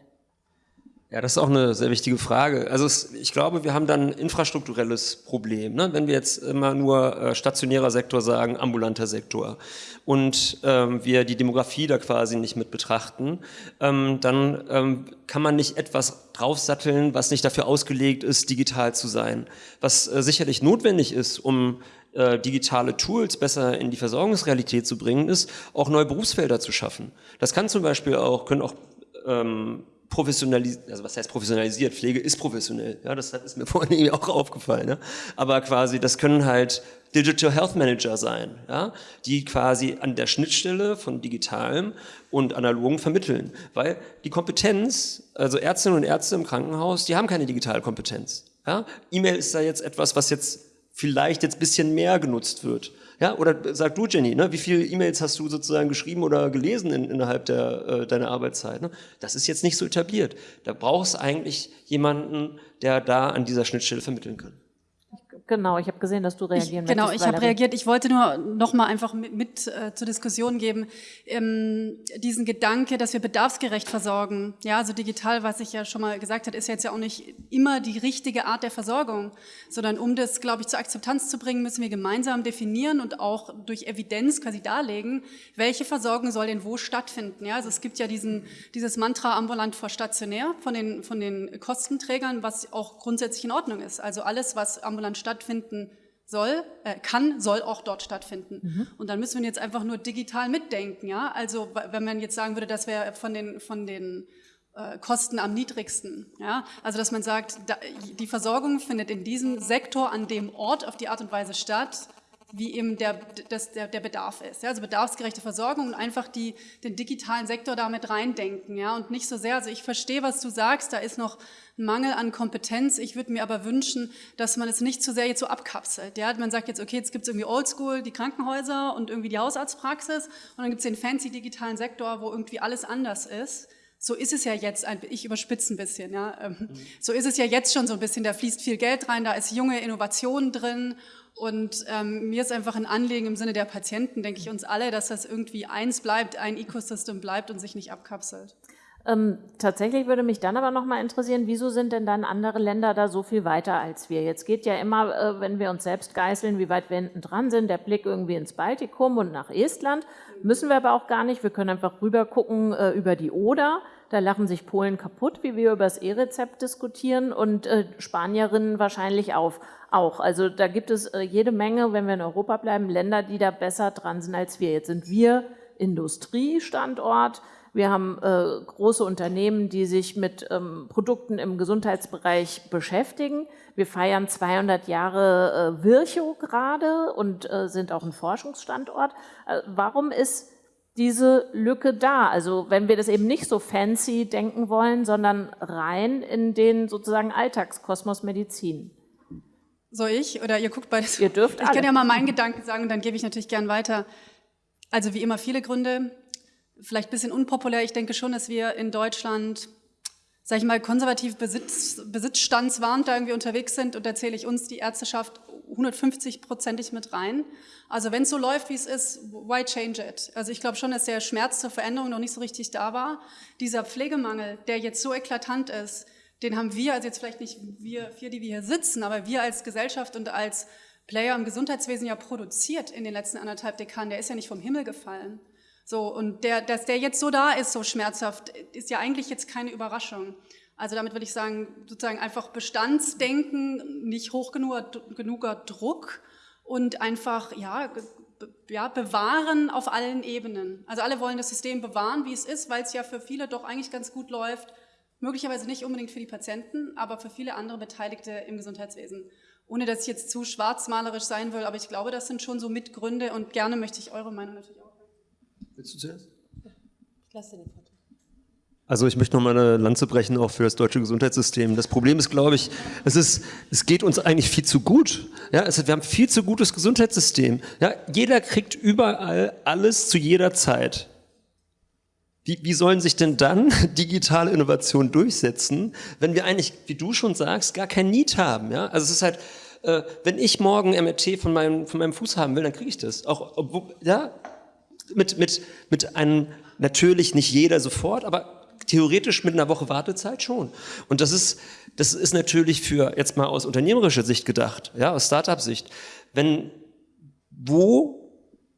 Ja, das ist auch eine sehr wichtige Frage. Also es, ich glaube, wir haben dann ein infrastrukturelles Problem. Ne? Wenn wir jetzt immer nur äh, stationärer Sektor sagen, ambulanter Sektor und ähm, wir die Demografie da quasi nicht mit betrachten, ähm, dann ähm, kann man nicht etwas draufsatteln, was nicht dafür ausgelegt ist, digital zu sein. Was äh, sicherlich notwendig ist, um äh, digitale Tools besser in die Versorgungsrealität zu bringen, ist, auch neue Berufsfelder zu schaffen. Das kann zum Beispiel auch, können auch ähm, professionalisiert, also was heißt professionalisiert? Pflege ist professionell, ja, das ist mir vorhin auch aufgefallen, ja? aber quasi, das können halt Digital Health Manager sein, ja, die quasi an der Schnittstelle von digitalem und analogen vermitteln. Weil die Kompetenz, also Ärztinnen und Ärzte im Krankenhaus, die haben keine Digitalkompetenz. Ja? E-Mail ist da jetzt etwas, was jetzt vielleicht jetzt bisschen mehr genutzt wird. Ja, oder sag du, Jenny, ne, wie viele E-Mails hast du sozusagen geschrieben oder gelesen in, innerhalb der, äh, deiner Arbeitszeit? Ne? Das ist jetzt nicht so etabliert. Da brauchst du eigentlich jemanden, der da an dieser Schnittstelle vermitteln kann. Genau, ich habe gesehen, dass du reagieren ich, Genau, ich habe reagiert. Ich wollte nur noch mal einfach mit, mit äh, zur Diskussion geben, ähm, diesen Gedanke, dass wir bedarfsgerecht versorgen. Ja, also digital, was ich ja schon mal gesagt habe, ist jetzt ja auch nicht immer die richtige Art der Versorgung, sondern um das, glaube ich, zur Akzeptanz zu bringen, müssen wir gemeinsam definieren und auch durch Evidenz quasi darlegen, welche Versorgung soll denn wo stattfinden. Ja, also es gibt ja diesen, dieses Mantra ambulant vor stationär von den, von den Kostenträgern, was auch grundsätzlich in Ordnung ist. Also alles, was ambulant stattfindet, stattfinden soll, äh, kann, soll auch dort stattfinden. Mhm. Und dann müssen wir jetzt einfach nur digital mitdenken, ja. Also wenn man jetzt sagen würde, das wäre von den von den äh, Kosten am niedrigsten, ja. Also dass man sagt, da, die Versorgung findet in diesem Sektor an dem Ort auf die Art und Weise statt, wie eben der, das, der, der Bedarf ist. Ja? Also bedarfsgerechte Versorgung und einfach die, den digitalen Sektor damit reindenken. Ja? Und nicht so sehr, also ich verstehe, was du sagst, da ist noch ein Mangel an Kompetenz. Ich würde mir aber wünschen, dass man es nicht zu sehr jetzt so abkapselt. Ja? Man sagt jetzt, okay, jetzt gibt es irgendwie Oldschool, die Krankenhäuser und irgendwie die Hausarztpraxis und dann gibt es den fancy digitalen Sektor, wo irgendwie alles anders ist. So ist es ja jetzt, ich überspitze ein bisschen, ja. Ähm, so ist es ja jetzt schon so ein bisschen, da fließt viel Geld rein, da ist junge Innovation drin und ähm, mir ist einfach ein Anliegen im Sinne der Patienten, denke ich uns alle, dass das irgendwie eins bleibt, ein Ecosystem bleibt und sich nicht abkapselt. Ähm, tatsächlich würde mich dann aber nochmal interessieren, wieso sind denn dann andere Länder da so viel weiter als wir? Jetzt geht ja immer, äh, wenn wir uns selbst geißeln, wie weit wir hinten dran sind, der Blick irgendwie ins Baltikum und nach Estland. Müssen wir aber auch gar nicht. Wir können einfach rüber gucken äh, über die Oder. Da lachen sich Polen kaputt, wie wir über das E-Rezept diskutieren und äh, Spanierinnen wahrscheinlich auf, auch. Also da gibt es äh, jede Menge, wenn wir in Europa bleiben, Länder, die da besser dran sind als wir. Jetzt sind wir Industriestandort. Wir haben äh, große Unternehmen, die sich mit ähm, Produkten im Gesundheitsbereich beschäftigen. Wir feiern 200 Jahre äh, Virchow gerade und äh, sind auch ein Forschungsstandort. Äh, warum ist diese Lücke da. Also wenn wir das eben nicht so fancy denken wollen, sondern rein in den sozusagen Alltagskosmos Medizin. Soll ich oder ihr guckt beides? Ihr dürft Ich alle. kann ja mal meinen Gedanken sagen und dann gebe ich natürlich gern weiter. Also wie immer viele Gründe, vielleicht ein bisschen unpopulär. Ich denke schon, dass wir in Deutschland, sage ich mal, konservativ Besitz, besitzstandswarnt da irgendwie unterwegs sind und da zähle ich uns, die Ärzteschaft, 150-prozentig mit rein. Also wenn es so läuft, wie es ist, why change it? Also ich glaube schon, dass der Schmerz zur Veränderung noch nicht so richtig da war. Dieser Pflegemangel, der jetzt so eklatant ist, den haben wir, also jetzt vielleicht nicht wir vier, die wir hier sitzen, aber wir als Gesellschaft und als Player im Gesundheitswesen ja produziert in den letzten anderthalb Dekaden, der ist ja nicht vom Himmel gefallen. So, und der, dass der jetzt so da ist, so schmerzhaft, ist ja eigentlich jetzt keine Überraschung. Also damit würde ich sagen, sozusagen einfach Bestandsdenken, nicht hoch genug, genuger Druck und einfach, ja, ja, bewahren auf allen Ebenen. Also alle wollen das System bewahren, wie es ist, weil es ja für viele doch eigentlich ganz gut läuft. Möglicherweise nicht unbedingt für die Patienten, aber für viele andere Beteiligte im Gesundheitswesen. Ohne dass ich jetzt zu schwarzmalerisch sein will, aber ich glaube, das sind schon so Mitgründe und gerne möchte ich eure Meinung natürlich auch. Willst du zuerst? Ich lasse den Vortrag. Also ich möchte noch mal eine Lanze brechen, auch für das deutsche Gesundheitssystem. Das Problem ist, glaube ich, es, ist, es geht uns eigentlich viel zu gut. Ja, es, wir haben viel zu gutes Gesundheitssystem. Ja, jeder kriegt überall alles zu jeder Zeit. Wie, wie sollen sich denn dann digitale Innovationen durchsetzen, wenn wir eigentlich, wie du schon sagst, gar kein Need haben? Ja? Also es ist halt, äh, wenn ich morgen MRT von meinem, von meinem Fuß haben will, dann kriege ich das. Auch, obwohl, ja, mit, mit, mit einem, natürlich nicht jeder sofort, aber theoretisch mit einer Woche Wartezeit schon. Und das ist, das ist natürlich für, jetzt mal aus unternehmerischer Sicht gedacht, ja, aus Startup-Sicht, wenn, wo,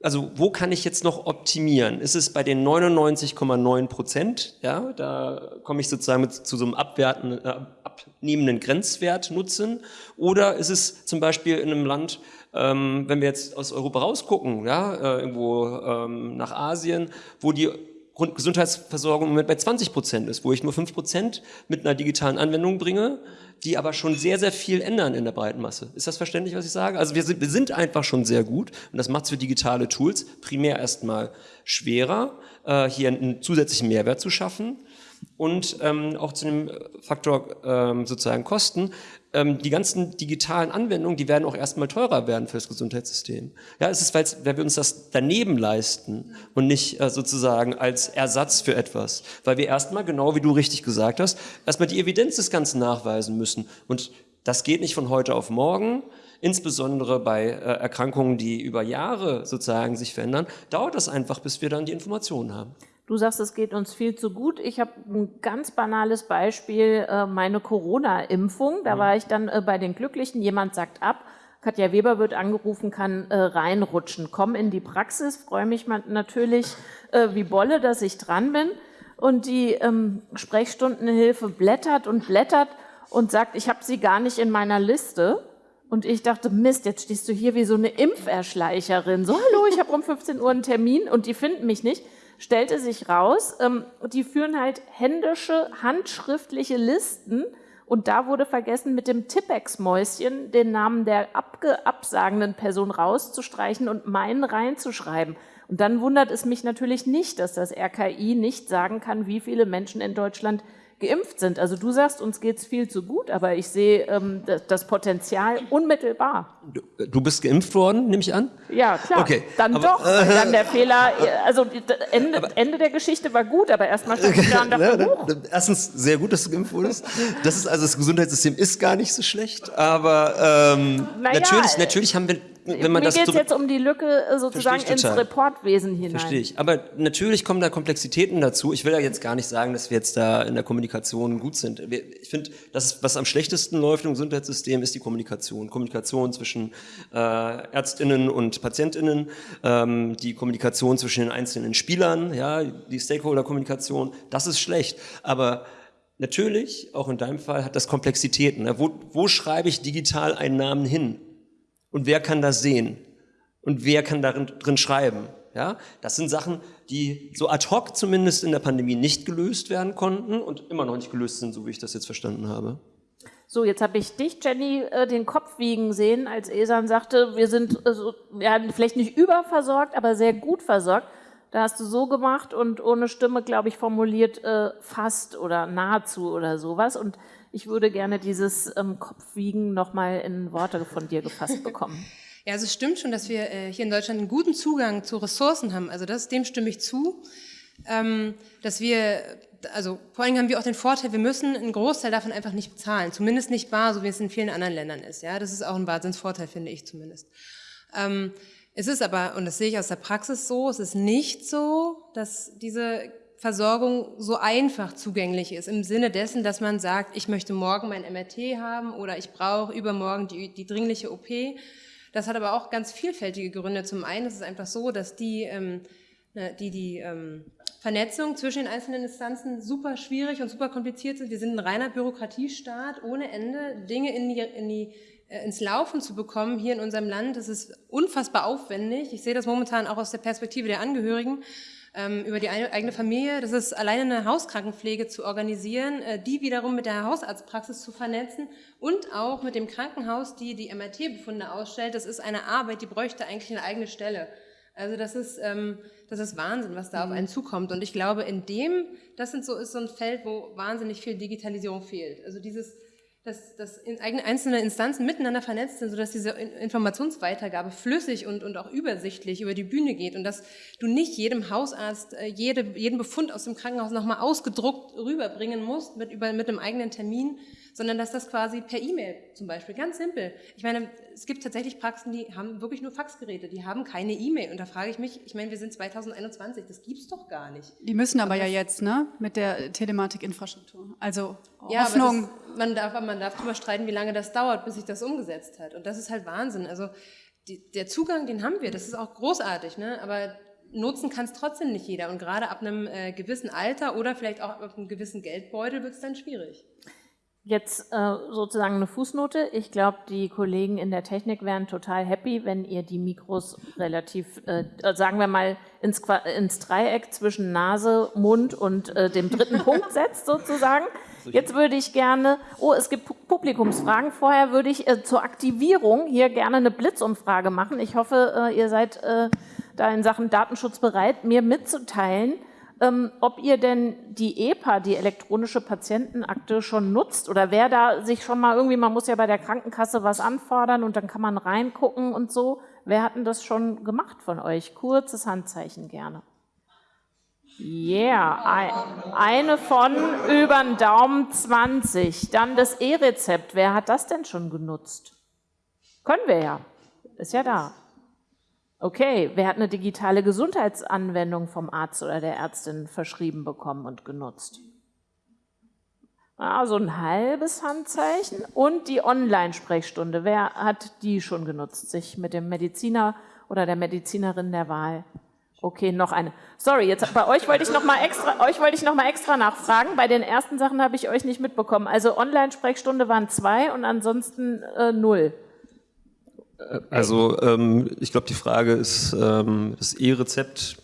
also wo kann ich jetzt noch optimieren? Ist es bei den 99,9 Prozent, ja, da komme ich sozusagen mit, zu so einem abwerten, äh, abnehmenden Grenzwert nutzen, oder ist es zum Beispiel in einem Land, ähm, wenn wir jetzt aus Europa rausgucken, ja, äh, irgendwo ähm, nach Asien, wo die Gesundheitsversorgung im Moment bei 20 Prozent ist, wo ich nur 5 Prozent mit einer digitalen Anwendung bringe, die aber schon sehr, sehr viel ändern in der breiten Masse. Ist das verständlich, was ich sage? Also wir sind, wir sind einfach schon sehr gut und das macht es für digitale Tools primär erstmal schwerer, äh, hier einen zusätzlichen Mehrwert zu schaffen und ähm, auch zu dem Faktor ähm, sozusagen Kosten ähm, die ganzen digitalen Anwendungen, die werden auch erstmal teurer werden für das Gesundheitssystem. Ja, es ist, weil wir uns das daneben leisten und nicht äh, sozusagen als Ersatz für etwas. Weil wir erstmal, genau wie du richtig gesagt hast, erstmal die Evidenz des Ganzen nachweisen müssen. Und das geht nicht von heute auf morgen. Insbesondere bei äh, Erkrankungen, die über Jahre sozusagen sich verändern, dauert das einfach, bis wir dann die Informationen haben. Du sagst, es geht uns viel zu gut. Ich habe ein ganz banales Beispiel, äh, meine Corona-Impfung. Da mhm. war ich dann äh, bei den Glücklichen, jemand sagt ab, Katja Weber wird angerufen, kann äh, reinrutschen. Komm in die Praxis, freue mich natürlich wie Bolle, dass ich dran bin. Und die ähm, Sprechstundenhilfe blättert und blättert und sagt, ich habe sie gar nicht in meiner Liste. Und ich dachte, Mist, jetzt stehst du hier wie so eine Impferschleicherin. So, hallo, ich habe um 15 Uhr einen Termin und die finden mich nicht stellte sich raus, ähm, die führen halt händische, handschriftliche Listen und da wurde vergessen, mit dem Tippex-Mäuschen den Namen der absagenden Person rauszustreichen und meinen reinzuschreiben. Und dann wundert es mich natürlich nicht, dass das RKI nicht sagen kann, wie viele Menschen in Deutschland geimpft sind. Also du sagst, uns geht es viel zu gut, aber ich sehe ähm, das Potenzial unmittelbar. Du, bist geimpft worden, nehme ich an? Ja, klar. Okay. Dann aber, doch. Äh, dann der Fehler, also Ende, aber, Ende der Geschichte war gut, aber erstmal stand ich da und dachte, ne, Erstens, sehr gut, dass du geimpft wurdest. Das ist also, das Gesundheitssystem ist gar nicht so schlecht, aber ähm, naja, natürlich, natürlich haben wir wenn man Mir geht es jetzt um die Lücke äh, sozusagen ins Reportwesen hinein. Verstehe ich. Aber natürlich kommen da Komplexitäten dazu. Ich will ja jetzt gar nicht sagen, dass wir jetzt da in der Kommunikation gut sind. Ich finde, das, was am schlechtesten läuft im Gesundheitssystem, ist die Kommunikation. Kommunikation zwischen äh, ÄrztInnen und PatientInnen, ähm, die Kommunikation zwischen den einzelnen Spielern, ja, die Stakeholder-Kommunikation. Das ist schlecht. Aber Natürlich, auch in deinem Fall, hat das Komplexitäten. Wo, wo schreibe ich digital einen Namen hin? Und wer kann das sehen? Und wer kann darin drin schreiben? Ja, das sind Sachen, die so ad hoc zumindest in der Pandemie nicht gelöst werden konnten und immer noch nicht gelöst sind, so wie ich das jetzt verstanden habe. So, jetzt habe ich dich, Jenny, äh, den Kopf wiegen sehen, als Esan sagte, wir sind äh, ja, vielleicht nicht überversorgt, aber sehr gut versorgt. Da hast du so gemacht und ohne Stimme, glaube ich, formuliert äh, fast oder nahezu oder sowas. Und ich würde gerne dieses ähm, Kopfwiegen nochmal in Worte von dir gefasst bekommen. Ja, also es stimmt schon, dass wir äh, hier in Deutschland einen guten Zugang zu Ressourcen haben. Also das, dem stimme ich zu. Ähm, dass wir, also vor allem haben wir auch den Vorteil, wir müssen einen Großteil davon einfach nicht bezahlen. Zumindest nicht bar, so wie es in vielen anderen Ländern ist. Ja, das ist auch ein Wahnsinnsvorteil, finde ich zumindest. Ähm, es ist aber, und das sehe ich aus der Praxis so, es ist nicht so, dass diese Versorgung so einfach zugänglich ist, im Sinne dessen, dass man sagt, ich möchte morgen mein MRT haben oder ich brauche übermorgen die, die dringliche OP. Das hat aber auch ganz vielfältige Gründe. Zum einen ist es einfach so, dass die, ähm, ne, die, die ähm, Vernetzung zwischen den einzelnen Instanzen super schwierig und super kompliziert sind. Wir sind ein reiner Bürokratiestaat ohne Ende, Dinge in die, in die äh, ins Laufen zu bekommen hier in unserem Land. Das ist unfassbar aufwendig. Ich sehe das momentan auch aus der Perspektive der Angehörigen über die eigene Familie. Das ist alleine eine Hauskrankenpflege zu organisieren, äh, die wiederum mit der Hausarztpraxis zu vernetzen und auch mit dem Krankenhaus, die die MRT-Befunde ausstellt. Das ist eine Arbeit, die bräuchte eigentlich eine eigene Stelle. Also das ist, ähm, das ist Wahnsinn, was da auf einen zukommt. Und ich glaube, in dem, das sind so, ist so ein Feld, wo wahnsinnig viel Digitalisierung fehlt. Also dieses dass, dass einzelne Instanzen miteinander vernetzt sind, sodass diese Informationsweitergabe flüssig und, und auch übersichtlich über die Bühne geht und dass du nicht jedem Hausarzt äh, jede, jeden Befund aus dem Krankenhaus nochmal ausgedruckt rüberbringen musst mit, über, mit einem eigenen Termin, sondern dass das quasi per E-Mail zum Beispiel, ganz simpel. Ich meine, es gibt tatsächlich Praxen, die haben wirklich nur Faxgeräte, die haben keine E-Mail. Und da frage ich mich, ich meine, wir sind 2021, das gibt's doch gar nicht. Die müssen aber, aber ja jetzt, ne, mit der Telematikinfrastruktur. Also ja, Hoffnung. Das, man, darf, man darf darüber streiten, wie lange das dauert, bis sich das umgesetzt hat. Und das ist halt Wahnsinn. Also die, der Zugang, den haben wir, das ist auch großartig, ne? aber nutzen kann es trotzdem nicht jeder. Und gerade ab einem äh, gewissen Alter oder vielleicht auch ab einem gewissen Geldbeutel wird es dann schwierig. Jetzt äh, sozusagen eine Fußnote. Ich glaube, die Kollegen in der Technik wären total happy, wenn ihr die Mikros relativ, äh, sagen wir mal, ins, ins, Dreieck zwischen Nase, Mund und äh, dem dritten Punkt setzt sozusagen. Jetzt würde ich gerne, oh, es gibt Publikumsfragen. Vorher würde ich äh, zur Aktivierung hier gerne eine Blitzumfrage machen. Ich hoffe, äh, ihr seid äh, da in Sachen Datenschutz bereit, mir mitzuteilen, ähm, ob ihr denn die EPA, die elektronische Patientenakte, schon nutzt oder wer da sich schon mal irgendwie, man muss ja bei der Krankenkasse was anfordern und dann kann man reingucken und so. Wer hat denn das schon gemacht von euch? Kurzes Handzeichen gerne. Yeah, eine von über den Daumen 20. Dann das E-Rezept. Wer hat das denn schon genutzt? Können wir ja. Ist ja da. Okay, wer hat eine digitale Gesundheitsanwendung vom Arzt oder der Ärztin verschrieben bekommen und genutzt? Ah, so ein halbes Handzeichen. Und die Online-Sprechstunde. Wer hat die schon genutzt? Sich mit dem Mediziner oder der Medizinerin der Wahl? Okay, noch eine. Sorry, jetzt bei euch wollte ich noch mal extra, euch wollte ich noch mal extra nachfragen. Bei den ersten Sachen habe ich euch nicht mitbekommen. Also Online-Sprechstunde waren zwei und ansonsten äh, null. Also ähm, ich glaube, die Frage ist ähm, das E-Rezept.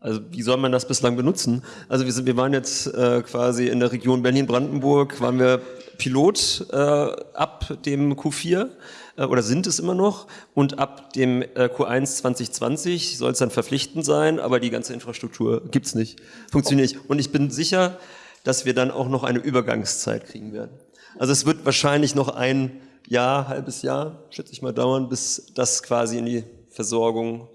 Also wie soll man das bislang benutzen? Also wir, sind, wir waren jetzt äh, quasi in der Region Berlin-Brandenburg, waren wir Pilot äh, ab dem Q4 äh, oder sind es immer noch und ab dem äh, Q1 2020 soll es dann verpflichtend sein, aber die ganze Infrastruktur gibt's nicht, funktioniert nicht. Und ich bin sicher, dass wir dann auch noch eine Übergangszeit kriegen werden. Also es wird wahrscheinlich noch ein Jahr, halbes Jahr, schätze ich mal, dauern, bis das quasi in die Versorgung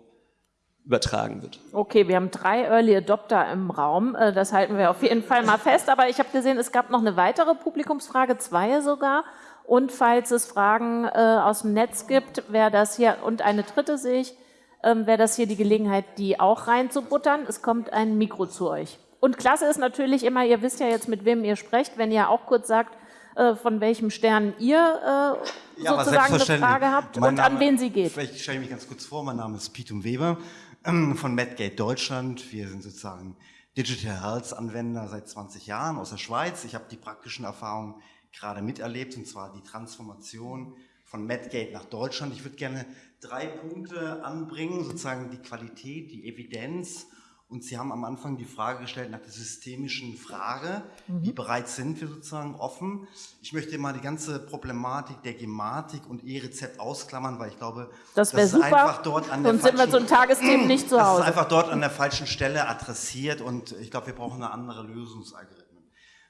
übertragen wird. Okay, wir haben drei Early Adopter im Raum. Äh, das halten wir auf jeden Fall mal fest. Aber ich habe gesehen, es gab noch eine weitere Publikumsfrage, zwei sogar. Und falls es Fragen äh, aus dem Netz gibt, wäre das hier, und eine dritte sehe ich, ähm, wäre das hier die Gelegenheit, die auch reinzubuttern. Es kommt ein Mikro zu euch. Und klasse ist natürlich immer, ihr wisst ja jetzt, mit wem ihr sprecht, wenn ihr auch kurz sagt, äh, von welchem Stern ihr äh, ja, sozusagen eine Frage habt und Name, an wen sie geht. Vielleicht stelle ich mich ganz kurz vor. Mein Name ist Pitum Weber ähm, von Medgate Deutschland. Wir sind sozusagen Digital Health Anwender seit 20 Jahren aus der Schweiz. Ich habe die praktischen Erfahrungen gerade miterlebt, und zwar die Transformation von Medgate nach Deutschland. Ich würde gerne drei Punkte anbringen, sozusagen die Qualität, die Evidenz und Sie haben am Anfang die Frage gestellt nach der systemischen Frage. Mhm. Wie bereit sind wir sozusagen offen? Ich möchte mal die ganze Problematik der Gematik und E-Rezept ausklammern, weil ich glaube, das, das ist super. einfach dort an der sind wir so ein Tagesthemen nicht zu Hause. Das ist einfach dort an der falschen Stelle adressiert und ich glaube, wir brauchen eine andere Lösungsalgorithmen.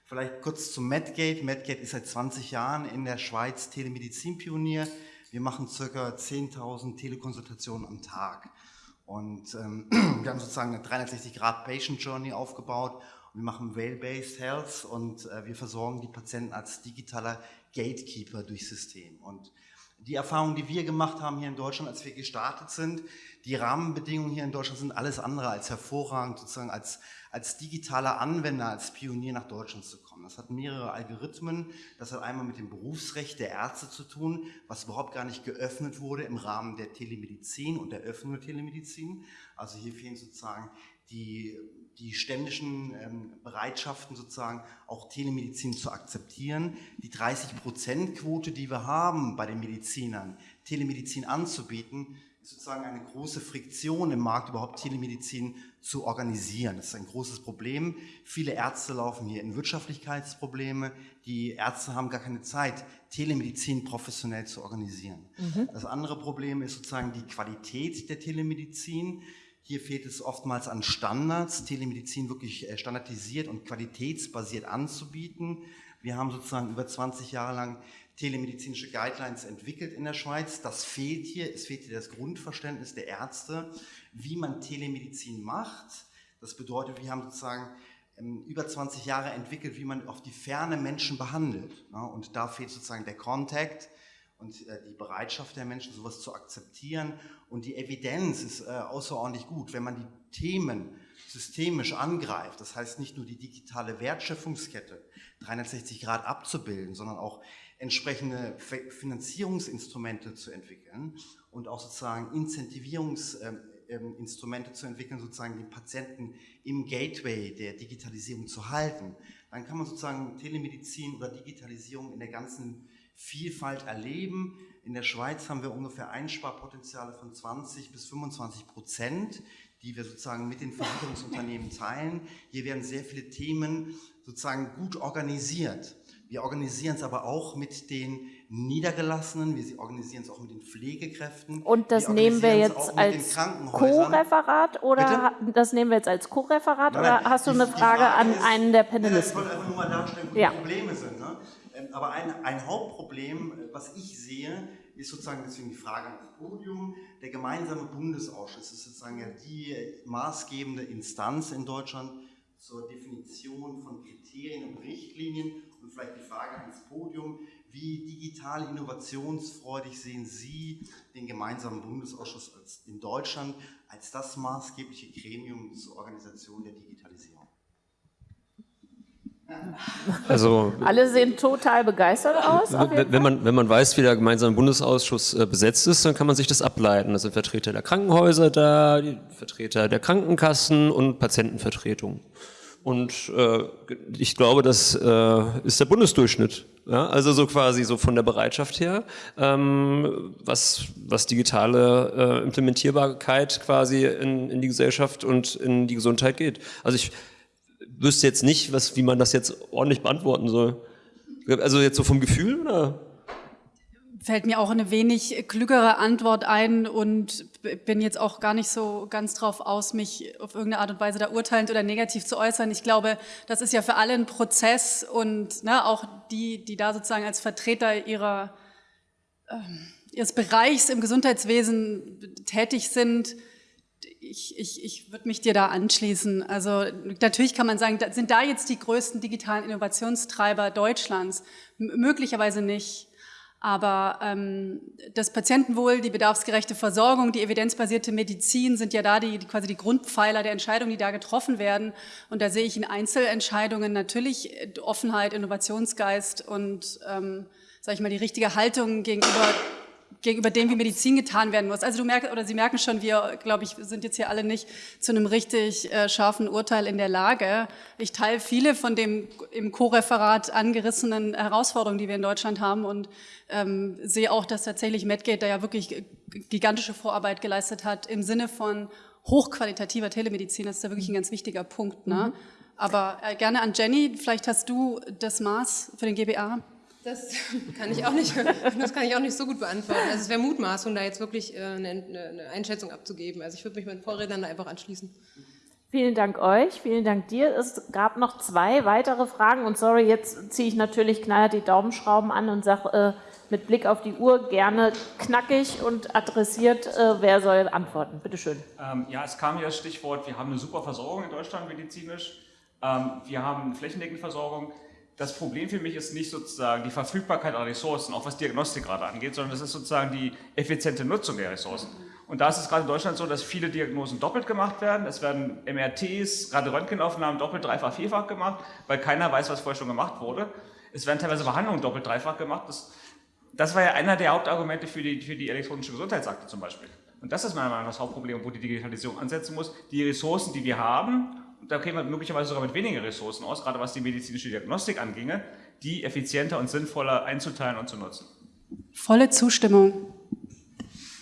Vielleicht kurz zum Medgate. Medgate ist seit 20 Jahren in der Schweiz Telemedizin-Pionier. Wir machen circa 10.000 Telekonsultationen am Tag. Und ähm, wir haben sozusagen eine 360-Grad-Patient-Journey aufgebaut wir machen Rail-Based Health und äh, wir versorgen die Patienten als digitaler Gatekeeper durch System. Und die Erfahrungen, die wir gemacht haben hier in Deutschland, als wir gestartet sind, die Rahmenbedingungen hier in Deutschland sind alles andere als hervorragend, sozusagen als, als digitaler Anwender, als Pionier nach Deutschland zu kommen. Das hat mehrere Algorithmen. Das hat einmal mit dem Berufsrecht der Ärzte zu tun, was überhaupt gar nicht geöffnet wurde im Rahmen der Telemedizin und der Öffnung der Telemedizin. Also hier fehlen sozusagen die die ständischen ähm, Bereitschaften sozusagen auch Telemedizin zu akzeptieren. Die 30-Prozent-Quote, die wir haben bei den Medizinern, Telemedizin anzubieten, ist sozusagen eine große Friktion im Markt, überhaupt Telemedizin zu organisieren. Das ist ein großes Problem. Viele Ärzte laufen hier in Wirtschaftlichkeitsprobleme. Die Ärzte haben gar keine Zeit, Telemedizin professionell zu organisieren. Mhm. Das andere Problem ist sozusagen die Qualität der Telemedizin. Hier fehlt es oftmals an Standards, Telemedizin wirklich äh, standardisiert und qualitätsbasiert anzubieten. Wir haben sozusagen über 20 Jahre lang telemedizinische Guidelines entwickelt in der Schweiz. Das fehlt hier. Es fehlt hier das Grundverständnis der Ärzte, wie man Telemedizin macht. Das bedeutet, wir haben sozusagen ähm, über 20 Jahre entwickelt, wie man auf die Ferne Menschen behandelt. Und da fehlt sozusagen der Kontakt und äh, die Bereitschaft der Menschen, sowas zu akzeptieren. Und die Evidenz ist äh, außerordentlich gut, wenn man die Themen systemisch angreift. Das heißt nicht nur die digitale Wertschöpfungskette 360 Grad abzubilden, sondern auch entsprechende Finanzierungsinstrumente zu entwickeln und auch sozusagen Incentivierungseffekte ähm, Instrumente zu entwickeln, sozusagen den Patienten im Gateway der Digitalisierung zu halten. Dann kann man sozusagen Telemedizin oder Digitalisierung in der ganzen Vielfalt erleben. In der Schweiz haben wir ungefähr Einsparpotenziale von 20 bis 25 Prozent, die wir sozusagen mit den Versicherungsunternehmen teilen. Hier werden sehr viele Themen sozusagen gut organisiert. Wir organisieren es aber auch mit den Niedergelassenen, wir organisieren es auch mit den Pflegekräften. Und das wir nehmen wir jetzt als Co-Referat oder Bitte? das nehmen wir jetzt als Co-Referat oder hast du eine Frage, Frage an ist, einen der Panelisten? ich wollte einfach nur mal darstellen, wo ja. die Probleme sind. Ne? Ähm, aber ein, ein Hauptproblem, äh, was ich sehe, ist sozusagen deswegen die Frage ans Podium. Der gemeinsame Bundesausschuss ist sozusagen ja die maßgebende Instanz in Deutschland zur Definition von Kriterien und Richtlinien und vielleicht die Frage ans Podium, wie digital innovationsfreudig sehen Sie den gemeinsamen Bundesausschuss in Deutschland als das maßgebliche Gremium zur Organisation der Digitalisierung? Also, Alle sehen total begeistert aus. Wenn man, wenn man weiß, wie der gemeinsame Bundesausschuss äh, besetzt ist, dann kann man sich das ableiten. Da sind Vertreter der Krankenhäuser da, die Vertreter der Krankenkassen und Patientenvertretungen. Und äh, ich glaube, das äh, ist der Bundesdurchschnitt. Ja? Also so quasi so von der Bereitschaft her, ähm, was, was digitale äh, Implementierbarkeit quasi in, in die Gesellschaft und in die Gesundheit geht. Also ich wüsste jetzt nicht, was, wie man das jetzt ordentlich beantworten soll. Also jetzt so vom Gefühl oder? fällt mir auch eine wenig klügere Antwort ein und bin jetzt auch gar nicht so ganz drauf aus, mich auf irgendeine Art und Weise da urteilend oder negativ zu äußern. Ich glaube, das ist ja für alle ein Prozess und ne, auch die, die da sozusagen als Vertreter ihrer, äh, ihres Bereichs im Gesundheitswesen tätig sind, ich, ich, ich würde mich dir da anschließen. Also natürlich kann man sagen, sind da jetzt die größten digitalen Innovationstreiber Deutschlands? M möglicherweise nicht. Aber ähm, das Patientenwohl, die bedarfsgerechte Versorgung, die evidenzbasierte Medizin sind ja da die, die, quasi die Grundpfeiler der Entscheidungen, die da getroffen werden. Und da sehe ich in Einzelentscheidungen natürlich Offenheit, Innovationsgeist und, ähm, sage ich mal, die richtige Haltung gegenüber gegenüber dem, wie Medizin getan werden muss. Also du merkst, oder Sie merken schon, wir, glaube ich, sind jetzt hier alle nicht zu einem richtig äh, scharfen Urteil in der Lage. Ich teile viele von dem im Co-Referat angerissenen Herausforderungen, die wir in Deutschland haben und ähm, sehe auch, dass tatsächlich Medgate da ja wirklich gigantische Vorarbeit geleistet hat im Sinne von hochqualitativer Telemedizin. Das ist ja wirklich ein ganz wichtiger Punkt. Ne? Mhm. Aber äh, gerne an Jenny, vielleicht hast du das Maß für den GBA. Das kann ich auch nicht, das kann ich auch nicht so gut beantworten. Also es wäre Mutmaßung, da jetzt wirklich äh, eine, eine Einschätzung abzugeben. Also ich würde mich meinen Vorrednern da einfach anschließen. Vielen Dank euch, vielen Dank dir. Es gab noch zwei weitere Fragen und sorry, jetzt ziehe ich natürlich knallhart die Daumenschrauben an und sage äh, mit Blick auf die Uhr gerne knackig und adressiert, äh, wer soll antworten. Bitte schön. Ähm, ja, es kam ja das Stichwort, wir haben eine super Versorgung in Deutschland medizinisch. Ähm, wir haben flächendeckende Versorgung das Problem für mich ist nicht sozusagen die Verfügbarkeit an Ressourcen, auch was Diagnostik gerade angeht, sondern das ist sozusagen die effiziente Nutzung der Ressourcen. Und da ist es gerade in Deutschland so, dass viele Diagnosen doppelt gemacht werden. Es werden MRTs, gerade Röntgenaufnahmen doppelt, dreifach, vierfach gemacht, weil keiner weiß, was vorher schon gemacht wurde. Es werden teilweise Behandlungen doppelt, dreifach gemacht. Das, das war ja einer der Hauptargumente für die, für die elektronische Gesundheitsakte zum Beispiel. Und das ist meiner Meinung nach das Hauptproblem, wo die Digitalisierung ansetzen muss. Die Ressourcen, die wir haben, da käme man möglicherweise sogar mit weniger Ressourcen aus, gerade was die medizinische Diagnostik anginge, die effizienter und sinnvoller einzuteilen und zu nutzen. Volle Zustimmung.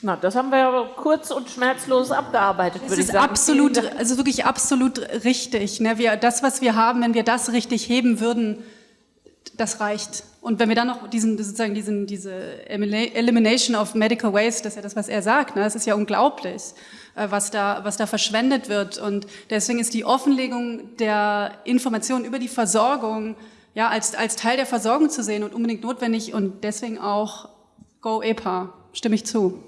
Na, das haben wir ja kurz und schmerzlos abgearbeitet, würde ich sagen. Absolut, also wirklich absolut richtig. Ne? Wir, das, was wir haben, wenn wir das richtig heben würden, das reicht. Und wenn wir dann noch diesen, sozusagen diesen, diese Elimination of Medical Waste, das ist ja das, was er sagt, ne? das ist ja unglaublich. Äh, was da, was da verschwendet wird. Und deswegen ist die Offenlegung der Informationen über die Versorgung ja, als, als Teil der Versorgung zu sehen und unbedingt notwendig und deswegen auch Go EPA. Stimme ich zu.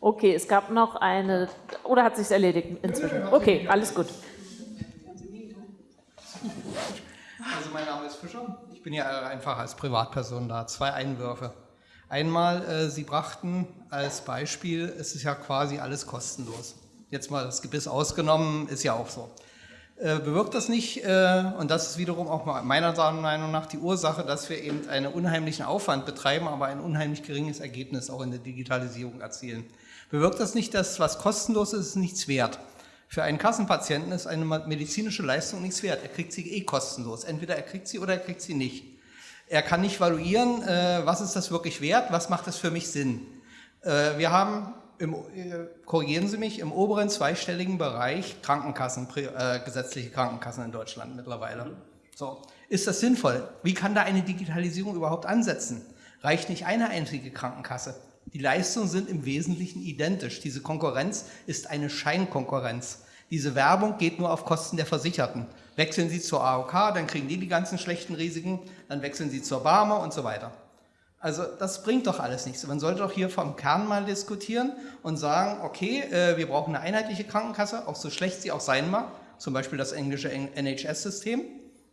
Okay, es gab noch eine, oder hat sich erledigt inzwischen? Okay, alles gut. Also mein Name ist Fischer. Ich bin ja einfach als Privatperson da. Zwei Einwürfe. Einmal, äh, Sie brachten als Beispiel, es ist ja quasi alles kostenlos. Jetzt mal das Gebiss ausgenommen, ist ja auch so. Äh, bewirkt das nicht, äh, und das ist wiederum auch meiner Meinung nach die Ursache, dass wir eben einen unheimlichen Aufwand betreiben, aber ein unheimlich geringes Ergebnis auch in der Digitalisierung erzielen. Bewirkt das nicht, dass was kostenlos ist, ist nichts wert? Für einen Kassenpatienten ist eine medizinische Leistung nichts wert. Er kriegt sie eh kostenlos. Entweder er kriegt sie oder er kriegt sie nicht. Er kann nicht valuieren, äh, was ist das wirklich wert, was macht das für mich Sinn. Äh, wir haben, im, äh, korrigieren Sie mich, im oberen zweistelligen Bereich Krankenkassen, äh, gesetzliche Krankenkassen in Deutschland mittlerweile. So. Ist das sinnvoll? Wie kann da eine Digitalisierung überhaupt ansetzen? Reicht nicht eine einzige Krankenkasse? Die Leistungen sind im Wesentlichen identisch. Diese Konkurrenz ist eine Scheinkonkurrenz. Diese Werbung geht nur auf Kosten der Versicherten. Wechseln Sie zur AOK, dann kriegen die die ganzen schlechten Risiken, dann wechseln Sie zur Barmer und so weiter. Also das bringt doch alles nichts. Man sollte doch hier vom Kern mal diskutieren und sagen, okay, äh, wir brauchen eine einheitliche Krankenkasse, auch so schlecht sie auch sein mag, zum Beispiel das englische NHS-System.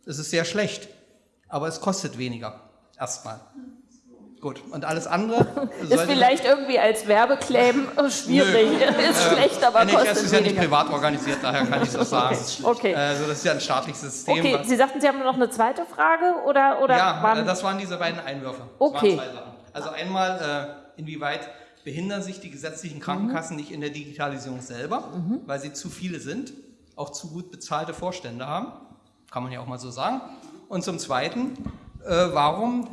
Das ist sehr schlecht, aber es kostet weniger, erstmal. Gut, und alles andere ist vielleicht irgendwie als Werbeclaim schwierig. Nö. Ist äh, schlecht, aber NHS kostet ist ja nicht privat organisiert, daher kann ich das sagen. okay. Also das ist ja ein staatliches System. Okay, Sie sagten, Sie haben noch eine zweite Frage oder oder Ja, waren das waren diese beiden Einwürfe. Okay. Also einmal äh, inwieweit behindern sich die gesetzlichen Krankenkassen mhm. nicht in der Digitalisierung selber, mhm. weil sie zu viele sind, auch zu gut bezahlte Vorstände haben, kann man ja auch mal so sagen. Und zum Zweiten, äh, warum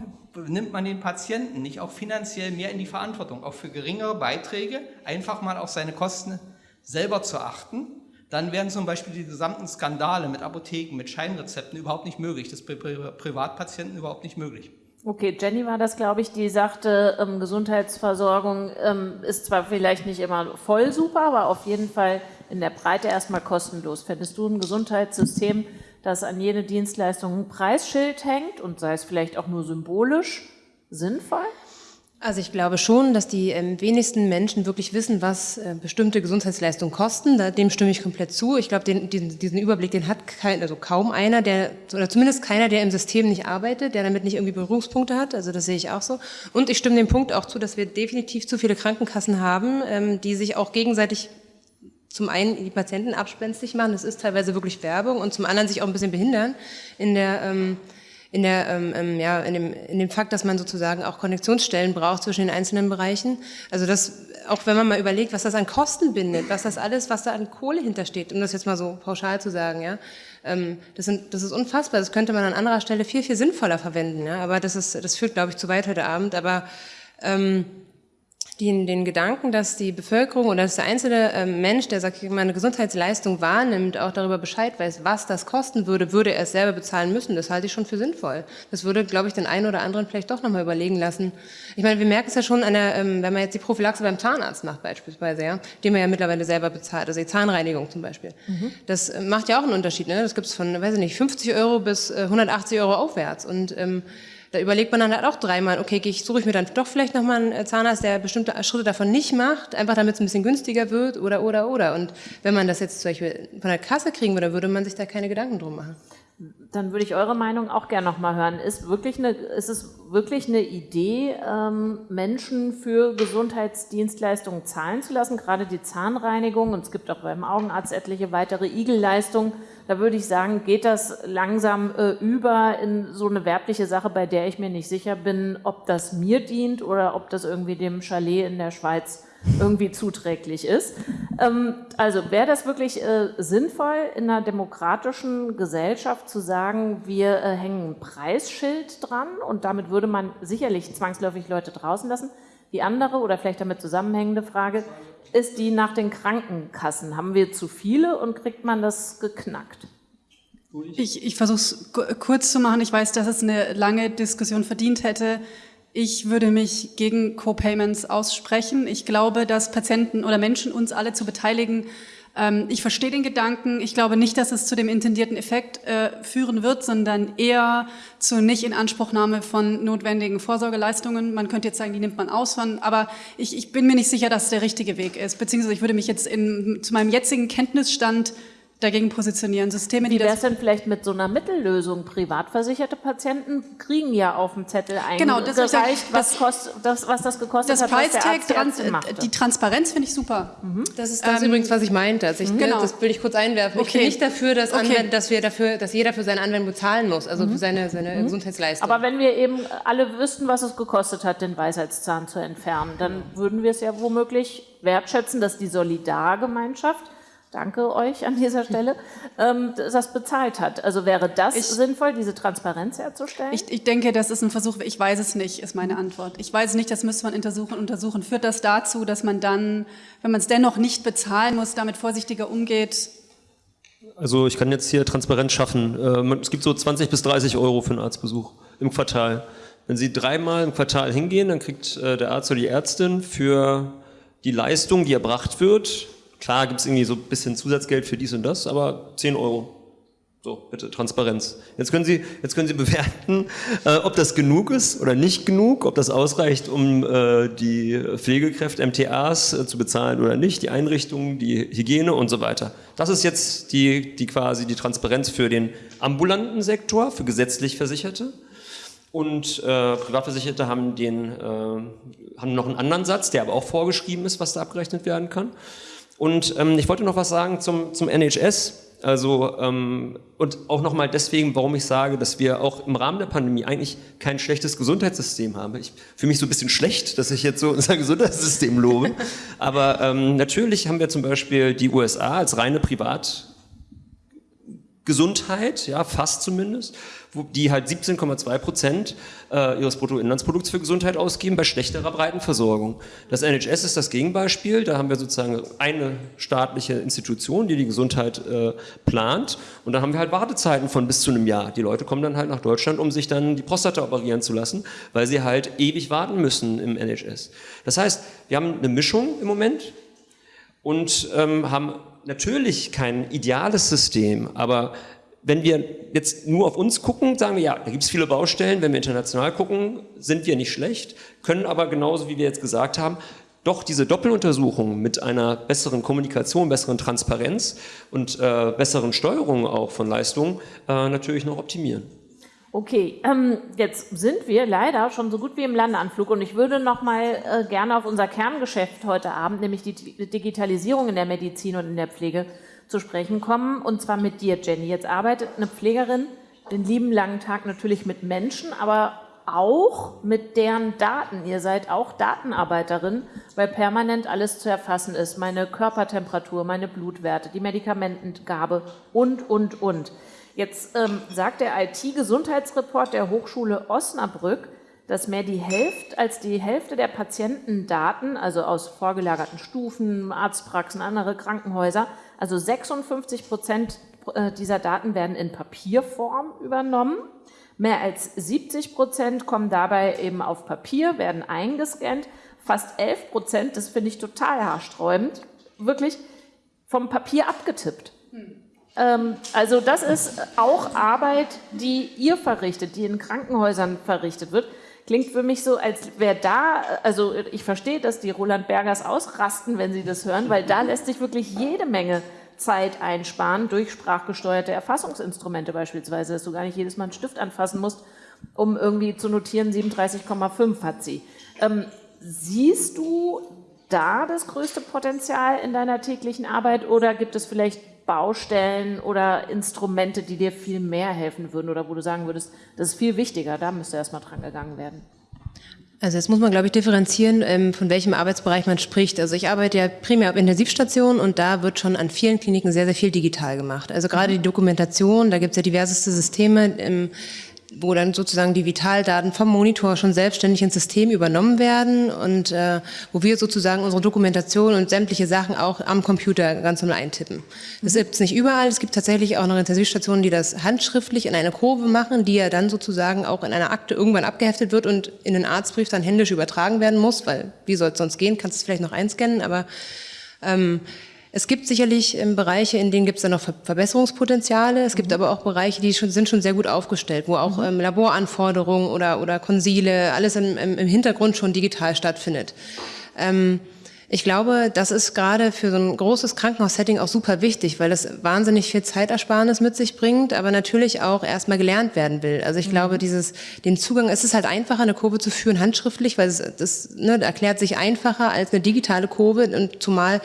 nimmt man den Patienten nicht auch finanziell mehr in die Verantwortung, auch für geringere Beiträge, einfach mal auf seine Kosten selber zu achten, dann wären zum Beispiel die gesamten Skandale mit Apotheken, mit Scheinrezepten überhaupt nicht möglich, das bei Privatpatienten überhaupt nicht möglich. Okay, Jenny war das, glaube ich, die sagte, ähm, Gesundheitsversorgung ähm, ist zwar vielleicht nicht immer voll super, aber auf jeden Fall in der Breite erstmal kostenlos. Fändest du ein Gesundheitssystem, dass an jede Dienstleistung ein Preisschild hängt und sei es vielleicht auch nur symbolisch sinnvoll? Also ich glaube schon, dass die ähm, wenigsten Menschen wirklich wissen, was äh, bestimmte Gesundheitsleistungen kosten. Da, dem stimme ich komplett zu. Ich glaube, den, den, diesen Überblick, den hat kein, also kaum einer, der oder zumindest keiner, der im System nicht arbeitet, der damit nicht irgendwie Berührungspunkte hat. Also das sehe ich auch so. Und ich stimme dem Punkt auch zu, dass wir definitiv zu viele Krankenkassen haben, ähm, die sich auch gegenseitig zum einen die Patienten abspenstig machen, das ist teilweise wirklich Werbung, und zum anderen sich auch ein bisschen behindern in der, ähm, in der, ähm, ähm, ja, in dem, in dem Fakt, dass man sozusagen auch Konnektionsstellen braucht zwischen den einzelnen Bereichen. Also das, auch wenn man mal überlegt, was das an Kosten bindet, was das alles, was da an Kohle hintersteht, um das jetzt mal so pauschal zu sagen, ja, ähm, das, sind, das ist unfassbar. Das könnte man an anderer Stelle viel, viel sinnvoller verwenden, ja, aber das ist, das führt, glaube ich, zu weit heute Abend, aber, ähm, den, den Gedanken, dass die Bevölkerung oder dass der einzelne ähm, Mensch, der sagt, meine Gesundheitsleistung wahrnimmt, auch darüber Bescheid weiß, was das kosten würde, würde er es selber bezahlen müssen. Das halte ich schon für sinnvoll. Das würde, glaube ich, den einen oder anderen vielleicht doch nochmal überlegen lassen. Ich meine, wir merken es ja schon, an der, ähm, wenn man jetzt die Prophylaxe beim Zahnarzt macht beispielsweise, ja, den man ja mittlerweile selber bezahlt, also die Zahnreinigung zum Beispiel. Mhm. Das äh, macht ja auch einen Unterschied. Ne? Das gibt es von, weiß ich nicht, 50 Euro bis äh, 180 Euro aufwärts. Und ähm, da überlegt man dann halt auch dreimal, okay, ich, suche ich mir dann doch vielleicht nochmal einen äh, Zahnarzt, der bestimmte Schritte davon nicht macht, einfach damit es ein bisschen günstiger wird oder, oder, oder. Und wenn man das jetzt zum Beispiel von der Kasse kriegen würde, würde man sich da keine Gedanken drum machen. Dann würde ich eure Meinung auch gerne nochmal hören. Ist, wirklich eine, ist es wirklich eine Idee, ähm, Menschen für Gesundheitsdienstleistungen zahlen zu lassen, gerade die Zahnreinigung, und es gibt auch beim Augenarzt etliche weitere Igelleistungen, da würde ich sagen, geht das langsam äh, über in so eine werbliche Sache, bei der ich mir nicht sicher bin, ob das mir dient oder ob das irgendwie dem Chalet in der Schweiz irgendwie zuträglich ist. Ähm, also wäre das wirklich äh, sinnvoll, in einer demokratischen Gesellschaft zu sagen, wir äh, hängen ein Preisschild dran und damit würde man sicherlich zwangsläufig Leute draußen lassen. Die andere oder vielleicht damit zusammenhängende Frage, ist die nach den Krankenkassen. Haben wir zu viele und kriegt man das geknackt? Ich, ich versuche es kurz zu machen. Ich weiß, dass es eine lange Diskussion verdient hätte. Ich würde mich gegen Co-Payments aussprechen. Ich glaube, dass Patienten oder Menschen uns alle zu beteiligen, ähm, ich verstehe den Gedanken. Ich glaube nicht, dass es zu dem intendierten Effekt äh, führen wird, sondern eher zur Nicht-Inanspruchnahme von notwendigen Vorsorgeleistungen. Man könnte jetzt sagen, die nimmt man aus von, aber ich, ich bin mir nicht sicher, dass der richtige Weg ist. Beziehungsweise ich würde mich jetzt in, zu meinem jetzigen Kenntnisstand dagegen positionieren. Systeme, die Wie es denn vielleicht mit so einer Mittellösung? Privatversicherte Patienten kriegen ja auf dem Zettel eingereicht, genau, das was, das, kost, das, was das gekostet das hat, Price was der Arzt, Trans Arzt Die Transparenz finde ich super. Mhm. Das ist das ähm, übrigens, was ich meinte. Also ich, mhm. genau. Das will ich kurz einwerfen. Okay. Ich bin nicht dafür, dass, okay. dass, wir dafür, dass jeder für seine Anwendung bezahlen muss, also mhm. für seine, seine mhm. Gesundheitsleistung. Aber wenn wir eben alle wüssten, was es gekostet hat, den Weisheitszahn zu entfernen, dann würden wir es ja womöglich wertschätzen, dass die Solidargemeinschaft danke euch an dieser Stelle, ähm, das bezahlt hat. Also wäre das ich, sinnvoll, diese Transparenz herzustellen? Ich, ich, denke, das ist ein Versuch, ich weiß es nicht, ist meine Antwort. Ich weiß es nicht, das müsste man untersuchen. untersuchen. Führt das dazu, dass man dann, wenn man es dennoch nicht bezahlen muss, damit vorsichtiger umgeht? Also ich kann jetzt hier Transparenz schaffen. Ähm, es gibt so 20 bis 30 Euro für einen Arztbesuch im Quartal. Wenn Sie dreimal im Quartal hingehen, dann kriegt äh, der Arzt oder die Ärztin für die Leistung, die erbracht wird, Klar gibt es irgendwie so ein bisschen Zusatzgeld für dies und das, aber 10 Euro. So, bitte, Transparenz. Jetzt können Sie, jetzt können Sie bewerten, äh, ob das genug ist oder nicht genug, ob das ausreicht, um äh, die Pflegekräfte, MTAs äh, zu bezahlen oder nicht, die Einrichtungen, die Hygiene und so weiter. Das ist jetzt die, die quasi die Transparenz für den ambulanten Sektor, für gesetzlich Versicherte. Und äh, Privatversicherte haben, den, äh, haben noch einen anderen Satz, der aber auch vorgeschrieben ist, was da abgerechnet werden kann. Und ähm, ich wollte noch was sagen zum, zum NHS. Also ähm, und auch nochmal deswegen, warum ich sage, dass wir auch im Rahmen der Pandemie eigentlich kein schlechtes Gesundheitssystem haben. Ich fühle mich so ein bisschen schlecht, dass ich jetzt so unser Gesundheitssystem lobe. Aber ähm, natürlich haben wir zum Beispiel die USA als reine Privatgesundheit, ja fast zumindest die halt 17,2 Prozent äh, ihres Bruttoinlandsprodukts für Gesundheit ausgeben bei schlechterer Breitenversorgung. Das NHS ist das Gegenbeispiel. Da haben wir sozusagen eine staatliche Institution, die die Gesundheit äh, plant. Und da haben wir halt Wartezeiten von bis zu einem Jahr. Die Leute kommen dann halt nach Deutschland, um sich dann die Prostata operieren zu lassen, weil sie halt ewig warten müssen im NHS. Das heißt, wir haben eine Mischung im Moment und ähm, haben natürlich kein ideales System, aber wenn wir jetzt nur auf uns gucken, sagen wir, ja, da gibt es viele Baustellen. Wenn wir international gucken, sind wir nicht schlecht, können aber genauso, wie wir jetzt gesagt haben, doch diese Doppeluntersuchung mit einer besseren Kommunikation, besseren Transparenz und äh, besseren Steuerung auch von Leistungen äh, natürlich noch optimieren. Okay, ähm, jetzt sind wir leider schon so gut wie im Landeanflug und ich würde noch mal äh, gerne auf unser Kerngeschäft heute Abend, nämlich die Digitalisierung in der Medizin und in der Pflege, zu sprechen kommen, und zwar mit dir, Jenny. Jetzt arbeitet eine Pflegerin den lieben langen Tag natürlich mit Menschen, aber auch mit deren Daten. Ihr seid auch Datenarbeiterin, weil permanent alles zu erfassen ist. Meine Körpertemperatur, meine Blutwerte, die Medikamentengabe und, und, und. Jetzt ähm, sagt der IT-Gesundheitsreport der Hochschule Osnabrück, dass mehr die Hälfte als die Hälfte der Patientendaten, also aus vorgelagerten Stufen, Arztpraxen, andere Krankenhäuser, also 56 Prozent äh, dieser Daten werden in Papierform übernommen. Mehr als 70 Prozent kommen dabei eben auf Papier, werden eingescannt. Fast 11 Prozent, das finde ich total haarsträubend, wirklich vom Papier abgetippt. Hm. also das ist auch Arbeit, die ihr verrichtet, die in Krankenhäusern verrichtet wird. Klingt für mich so, als wäre da, also ich verstehe, dass die Roland Bergers ausrasten, wenn sie das hören, weil da lässt sich wirklich jede Menge Zeit einsparen durch sprachgesteuerte Erfassungsinstrumente beispielsweise, dass du gar nicht jedes Mal einen Stift anfassen musst, um irgendwie zu notieren, 37,5 hat sie. Ähm, siehst du da das größte Potenzial in deiner täglichen Arbeit oder gibt es vielleicht Baustellen oder Instrumente, die dir viel mehr helfen würden oder wo du sagen würdest, das ist viel wichtiger, da müsste erstmal dran gegangen werden? Also jetzt muss man, glaube ich, differenzieren, ähm, von welchem Arbeitsbereich man spricht. Also ich arbeite ja primär auf Intensivstationen und da wird schon an vielen Kliniken sehr, sehr viel digital gemacht. Also gerade die Dokumentation, da gibt es ja diverseste Systeme. Wo dann sozusagen die Vitaldaten vom Monitor schon selbstständig ins System übernommen werden und äh, wo wir sozusagen unsere Dokumentation und sämtliche Sachen auch am Computer ganz normal eintippen. Das gibt es nicht überall. Es gibt tatsächlich auch noch Intensivstationen, die das handschriftlich in eine Kurve machen, die ja dann sozusagen auch in einer Akte irgendwann abgeheftet wird und in den Arztbrief dann händisch übertragen werden muss, weil wie soll es sonst gehen? Kannst du es vielleicht noch einscannen, aber ähm, es gibt sicherlich ähm, Bereiche, in denen gibt es dann noch Verbesserungspotenziale. Es gibt mhm. aber auch Bereiche, die schon, sind schon sehr gut aufgestellt, wo auch mhm. ähm, Laboranforderungen oder, oder Konsile, alles im, im, im Hintergrund schon digital stattfindet. Ähm, ich glaube, das ist gerade für so ein großes Krankenhaussetting auch super wichtig, weil das wahnsinnig viel Zeitersparnis mit sich bringt, aber natürlich auch erstmal gelernt werden will. Also ich mhm. glaube, dieses, den Zugang, es ist halt einfacher, eine Kurve zu führen handschriftlich, weil es, das ne, erklärt sich einfacher als eine digitale Kurve und zumal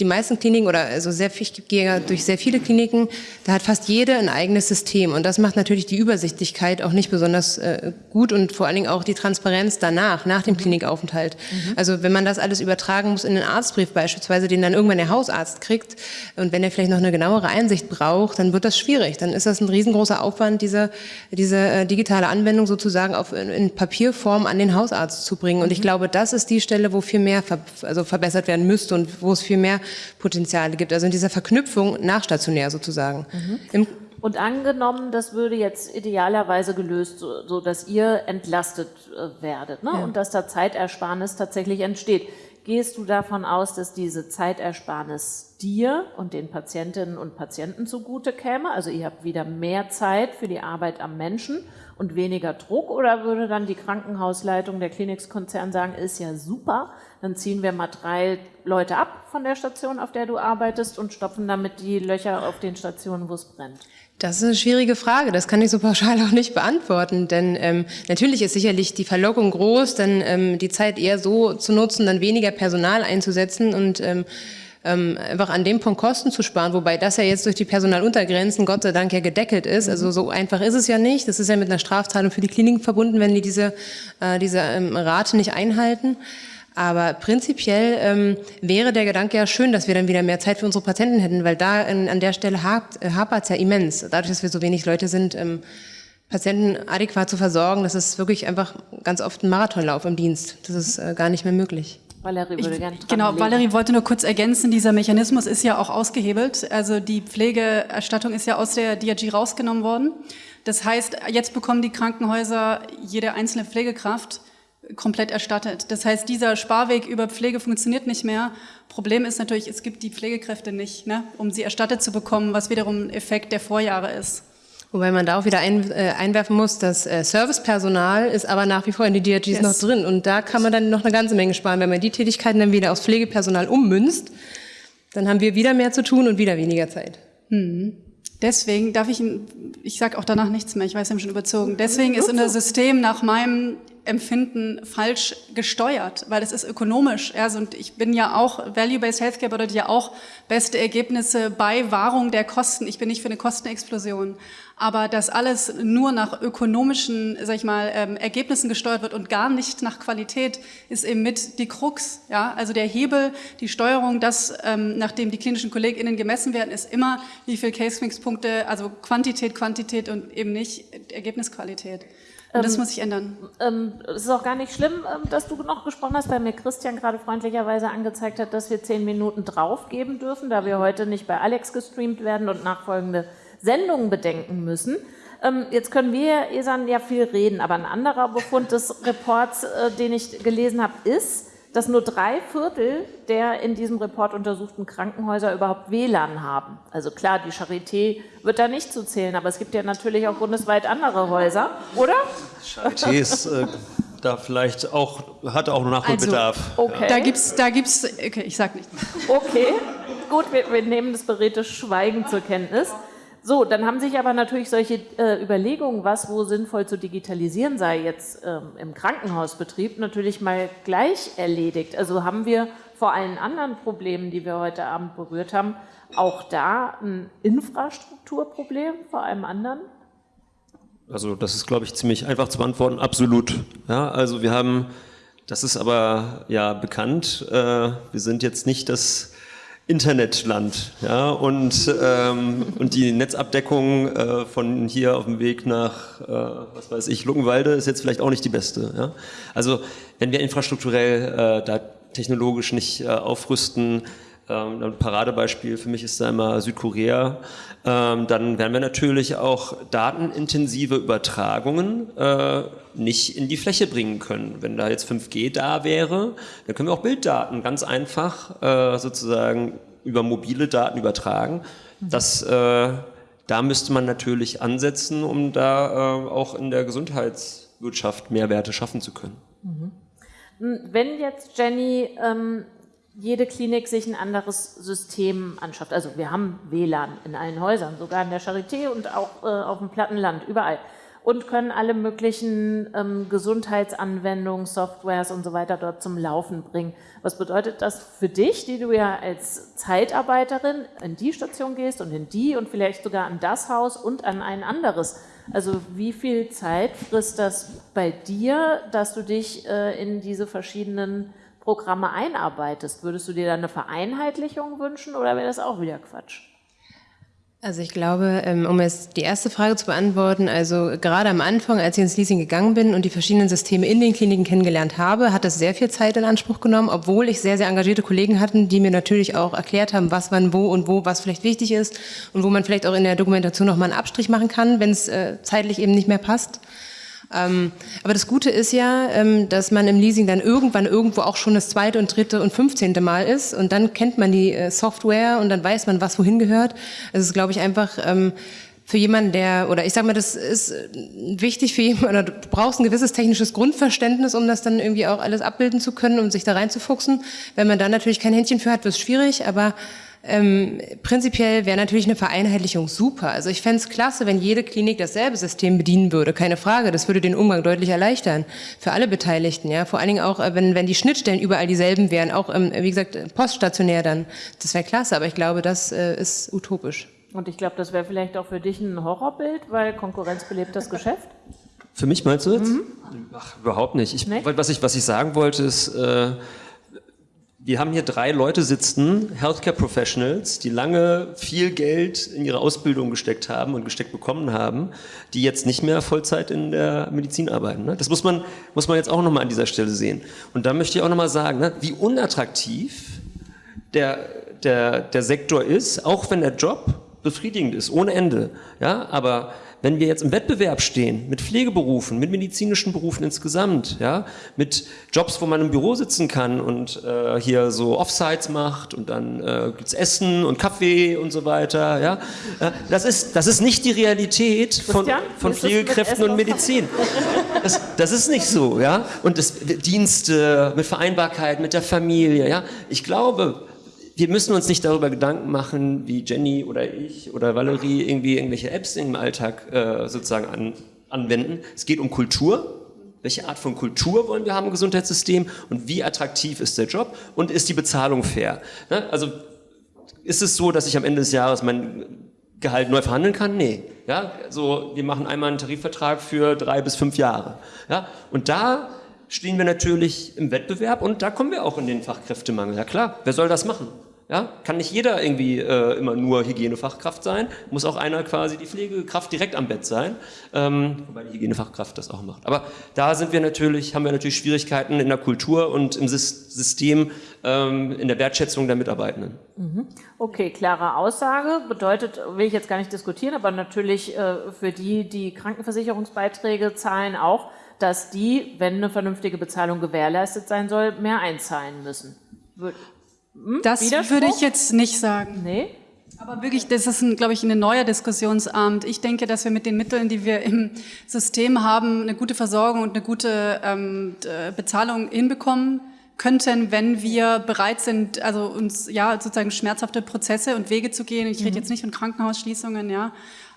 die meisten Kliniken oder also sehr viel, ich gehe durch sehr viele Kliniken, da hat fast jede ein eigenes System und das macht natürlich die Übersichtlichkeit auch nicht besonders äh, gut und vor allen Dingen auch die Transparenz danach, nach dem Klinikaufenthalt. Mhm. Also wenn man das alles übertragen muss in den Arztbrief beispielsweise, den dann irgendwann der Hausarzt kriegt und wenn er vielleicht noch eine genauere Einsicht braucht, dann wird das schwierig. Dann ist das ein riesengroßer Aufwand, diese, diese äh, digitale Anwendung sozusagen auf, in, in, Papierform an den Hausarzt zu bringen. Und ich mhm. glaube, das ist die Stelle, wo viel mehr ver also verbessert werden müsste und wo es viel mehr Potenziale gibt. Also in dieser Verknüpfung nachstationär sozusagen. Mhm. Und angenommen, das würde jetzt idealerweise gelöst, so, so dass ihr entlastet äh, werdet ne? Ja. und dass da Zeitersparnis tatsächlich entsteht. Gehst du davon aus, dass diese Zeitersparnis dir und den Patientinnen und Patienten zugute käme? Also ihr habt wieder mehr Zeit für die Arbeit am Menschen und weniger Druck oder würde dann die Krankenhausleitung der Klinikskonzern sagen, ist ja super, dann ziehen wir mal drei Leute ab von der Station, auf der du arbeitest und stopfen damit die Löcher auf den Stationen, wo es brennt? Das ist eine schwierige Frage. Das kann ich so pauschal auch nicht beantworten. Denn ähm, natürlich ist sicherlich die Verlockung groß, dann ähm, die Zeit eher so zu nutzen, dann weniger Personal einzusetzen und ähm, ähm, einfach an dem Punkt Kosten zu sparen, wobei das ja jetzt durch die Personaluntergrenzen Gott sei Dank ja gedeckelt ist. Also so einfach ist es ja nicht. Das ist ja mit einer Strafzahlung für die Kliniken verbunden, wenn die diese, äh, diese ähm, Rate nicht einhalten. Aber prinzipiell ähm, wäre der Gedanke ja schön, dass wir dann wieder mehr Zeit für unsere Patienten hätten, weil da in, an der Stelle äh, hapert es ja immens. Dadurch, dass wir so wenig Leute sind, ähm, Patienten adäquat zu versorgen, das ist wirklich einfach ganz oft ein Marathonlauf im Dienst. Das ist äh, gar nicht mehr möglich. Valerie würde gerne Genau, Valerie wollte nur kurz ergänzen, dieser Mechanismus ist ja auch ausgehebelt. Also die Pflegeerstattung ist ja aus der DRG rausgenommen worden. Das heißt, jetzt bekommen die Krankenhäuser jede einzelne Pflegekraft komplett erstattet. Das heißt, dieser Sparweg über Pflege funktioniert nicht mehr. Problem ist natürlich, es gibt die Pflegekräfte nicht, ne, um sie erstattet zu bekommen, was wiederum ein Effekt der Vorjahre ist. Wobei man da auch wieder ein, äh, einwerfen muss, das äh, Servicepersonal ist aber nach wie vor in die DRGs yes. noch drin. Und da kann man dann noch eine ganze Menge sparen. Wenn man die Tätigkeiten dann wieder aufs Pflegepersonal ummünzt, dann haben wir wieder mehr zu tun und wieder weniger Zeit. Mhm. Deswegen darf ich, ich sage auch danach nichts mehr, ich weiß, wir haben schon überzogen. Deswegen ist unser System nach meinem Empfinden falsch gesteuert, weil es ist ökonomisch. Also, und ich bin ja auch, Value-Based Healthcare bedeutet ja auch beste Ergebnisse bei Wahrung der Kosten. Ich bin nicht für eine Kostenexplosion. Aber dass alles nur nach ökonomischen, sag ich mal, ähm, Ergebnissen gesteuert wird und gar nicht nach Qualität, ist eben mit die Krux. Ja? Also der Hebel, die Steuerung, das, ähm, nachdem die klinischen KollegInnen gemessen werden, ist immer, wie viel Case-Mix-Punkte, also Quantität, Quantität und eben nicht Ergebnisqualität. Und das ähm, muss sich ändern. Ähm, es ist auch gar nicht schlimm, ähm, dass du noch gesprochen hast, weil mir Christian gerade freundlicherweise angezeigt hat, dass wir zehn Minuten draufgeben dürfen, da wir heute nicht bei Alex gestreamt werden und nachfolgende Sendungen bedenken müssen. Ähm, jetzt können wir, Esan, ja viel reden, aber ein anderer Befund des Reports, äh, den ich gelesen habe, ist, dass nur drei Viertel der in diesem Report untersuchten Krankenhäuser überhaupt WLAN haben. Also klar, die Charité wird da nicht zu zählen, aber es gibt ja natürlich auch bundesweit andere Häuser, oder? Charité ist äh, da vielleicht auch, hat auch Nachholbedarf. Also, okay. Da gibt's, da gibt's, okay, ich sag nichts. Okay, gut, wir, wir nehmen das beredte Schweigen zur Kenntnis. So, dann haben sich aber natürlich solche äh, Überlegungen, was wo sinnvoll zu digitalisieren sei, jetzt ähm, im Krankenhausbetrieb, natürlich mal gleich erledigt. Also haben wir vor allen anderen Problemen, die wir heute Abend berührt haben, auch da ein Infrastrukturproblem vor allem anderen? Also das ist, glaube ich, ziemlich einfach zu beantworten. Absolut. Ja, also wir haben, das ist aber ja bekannt, äh, wir sind jetzt nicht das Internetland. Ja, und, ähm, und die Netzabdeckung äh, von hier auf dem Weg nach, äh, was weiß ich, Luckenwalde ist jetzt vielleicht auch nicht die beste. Ja? Also wenn wir infrastrukturell äh, da technologisch nicht äh, aufrüsten, ähm, ein Paradebeispiel für mich ist da immer Südkorea, ähm, dann werden wir natürlich auch datenintensive Übertragungen äh, nicht in die Fläche bringen können. Wenn da jetzt 5G da wäre, dann können wir auch Bilddaten ganz einfach äh, sozusagen über mobile Daten übertragen. Das, äh, da müsste man natürlich ansetzen, um da äh, auch in der Gesundheitswirtschaft Mehrwerte schaffen zu können. Mhm. Wenn jetzt Jenny ähm, jede Klinik sich ein anderes System anschafft. Also wir haben WLAN in allen Häusern, sogar in der Charité und auch äh, auf dem Plattenland, überall. und können alle möglichen ähm, Gesundheitsanwendungen, Softwares und so weiter dort zum Laufen bringen. Was bedeutet das für dich, die du ja als Zeitarbeiterin in die Station gehst und in die und vielleicht sogar an das Haus und an ein anderes? Also wie viel Zeit frisst das bei dir, dass du dich äh, in diese verschiedenen Programme einarbeitest? Würdest du dir da eine Vereinheitlichung wünschen oder wäre das auch wieder Quatsch? Also ich glaube, ähm, um jetzt die erste Frage zu beantworten, also gerade am Anfang, als ich ins Leasing gegangen bin und die verschiedenen Systeme in den Kliniken kennengelernt habe, hat das sehr viel Zeit in Anspruch genommen, obwohl ich sehr, sehr engagierte Kollegen hatten, die mir natürlich auch erklärt haben, was wann wo und wo was vielleicht wichtig ist und wo man vielleicht auch in der Dokumentation nochmal einen Abstrich machen kann, wenn es äh, zeitlich eben nicht mehr passt. Ähm, aber das Gute ist ja, ähm, dass man im Leasing dann irgendwann irgendwo auch schon das zweite und dritte und fünfzehnte Mal ist und dann kennt man die äh, Software und dann weiß man, was wohin gehört. Es ist, glaube ich, einfach ähm, für jemanden, der, oder ich sage mal, das ist äh, wichtig für jemanden, oder du brauchst ein gewisses technisches Grundverständnis, um das dann irgendwie auch alles abbilden zu können, um sich da reinzufuchsen. Wenn man da natürlich kein Händchen für hat, wird es schwierig, aber ähm, prinzipiell wäre natürlich eine Vereinheitlichung super. Also ich fände es klasse, wenn jede Klinik dasselbe System bedienen würde, keine Frage. Das würde den Umgang deutlich erleichtern für alle Beteiligten. Ja, vor allen Dingen auch, äh, wenn wenn die Schnittstellen überall dieselben wären, auch ähm, wie gesagt poststationär dann. Das wäre klasse, aber ich glaube, das äh, ist utopisch. Und ich glaube, das wäre vielleicht auch für dich ein Horrorbild, weil Konkurrenz belebt das Geschäft. Für mich meinst du jetzt? Mhm. Ach, überhaupt nicht. Ich, nee? was, ich, was ich sagen wollte ist, äh, wir haben hier drei Leute sitzen, Healthcare Professionals, die lange viel Geld in ihre Ausbildung gesteckt haben und gesteckt bekommen haben, die jetzt nicht mehr Vollzeit in der Medizin arbeiten. Ne? Das muss man, muss man jetzt auch nochmal an dieser Stelle sehen. Und da möchte ich auch nochmal sagen, ne, wie unattraktiv der, der, der Sektor ist, auch wenn der Job befriedigend ist, ohne Ende. Ja, aber wenn wir jetzt im Wettbewerb stehen mit Pflegeberufen, mit medizinischen Berufen insgesamt, ja, mit Jobs, wo man im Büro sitzen kann und äh, hier so Offsites macht und dann äh, gibt's Essen und Kaffee und so weiter, ja, äh, das ist das ist nicht die Realität von, von Pflegekräften und Medizin. Das, das ist nicht so, ja, und das Dienste mit Vereinbarkeit mit der Familie, ja. Ich glaube, wir müssen uns nicht darüber Gedanken machen, wie Jenny oder ich oder Valerie irgendwie irgendwelche Apps im Alltag äh, sozusagen an, anwenden. Es geht um Kultur. Welche Art von Kultur wollen wir haben im Gesundheitssystem und wie attraktiv ist der Job und ist die Bezahlung fair? Ne? Also ist es so, dass ich am Ende des Jahres mein Gehalt neu verhandeln kann? Nee. Ja, so, wir machen einmal einen Tarifvertrag für drei bis fünf Jahre. Ja, und da stehen wir natürlich im Wettbewerb und da kommen wir auch in den Fachkräftemangel. Ja klar, wer soll das machen? Ja, kann nicht jeder irgendwie äh, immer nur Hygienefachkraft sein, muss auch einer quasi die Pflegekraft direkt am Bett sein, ähm, wobei die Hygienefachkraft das auch macht. Aber da sind wir natürlich, haben wir natürlich Schwierigkeiten in der Kultur und im System, ähm, in der Wertschätzung der Mitarbeitenden. Mhm. Okay, klare Aussage, bedeutet, will ich jetzt gar nicht diskutieren, aber natürlich äh, für die, die Krankenversicherungsbeiträge zahlen auch, dass die, wenn eine vernünftige Bezahlung gewährleistet sein soll, mehr einzahlen müssen. Hm? Das würde ich jetzt nicht sagen. Nee? Aber wirklich, das ist, glaube ich, ein neuer Diskussionsabend. Ich denke, dass wir mit den Mitteln, die wir im System haben, eine gute Versorgung und eine gute ähm, Bezahlung hinbekommen könnten, wenn wir bereit sind, also uns ja sozusagen schmerzhafte Prozesse und Wege zu gehen. Ich rede mhm. jetzt nicht von Krankenhausschließungen, ja,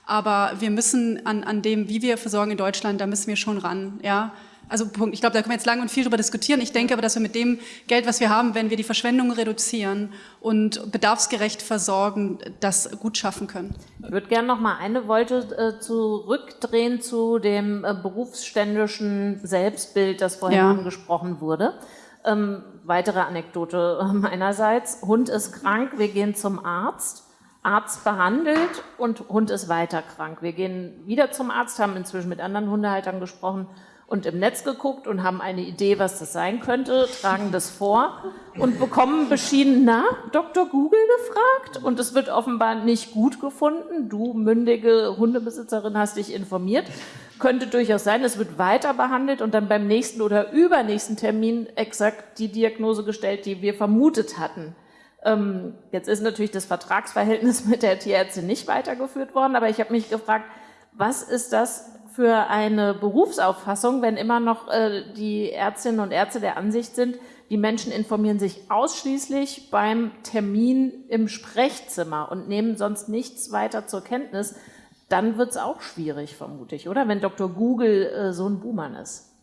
aber wir müssen an, an dem, wie wir versorgen in Deutschland, da müssen wir schon ran. Ja? Also Punkt. Ich glaube, da können wir jetzt lange und viel darüber diskutieren. Ich denke aber, dass wir mit dem Geld, was wir haben, wenn wir die Verschwendung reduzieren und bedarfsgerecht versorgen, das gut schaffen können. Ich würde gerne noch mal eine Wolte äh, zurückdrehen zu dem äh, berufsständischen Selbstbild, das vorhin ja. angesprochen wurde. Ähm, weitere Anekdote meinerseits. Hund ist krank, wir gehen zum Arzt. Arzt behandelt und Hund ist weiter krank. Wir gehen wieder zum Arzt, haben inzwischen mit anderen Hundehaltern gesprochen und im Netz geguckt und haben eine Idee, was das sein könnte, tragen das vor und bekommen beschieden, na, Dr. Google gefragt und es wird offenbar nicht gut gefunden. Du, mündige Hundebesitzerin, hast dich informiert. Könnte durchaus sein, es wird weiter behandelt und dann beim nächsten oder übernächsten Termin exakt die Diagnose gestellt, die wir vermutet hatten. Ähm, jetzt ist natürlich das Vertragsverhältnis mit der Tierärztin nicht weitergeführt worden, aber ich habe mich gefragt, was ist das für eine Berufsauffassung, wenn immer noch äh, die Ärztinnen und Ärzte der Ansicht sind, die Menschen informieren sich ausschließlich beim Termin im Sprechzimmer und nehmen sonst nichts weiter zur Kenntnis. dann wird es auch schwierig, vermute ich, oder? Wenn Dr. Google äh, so ein Buhmann ist.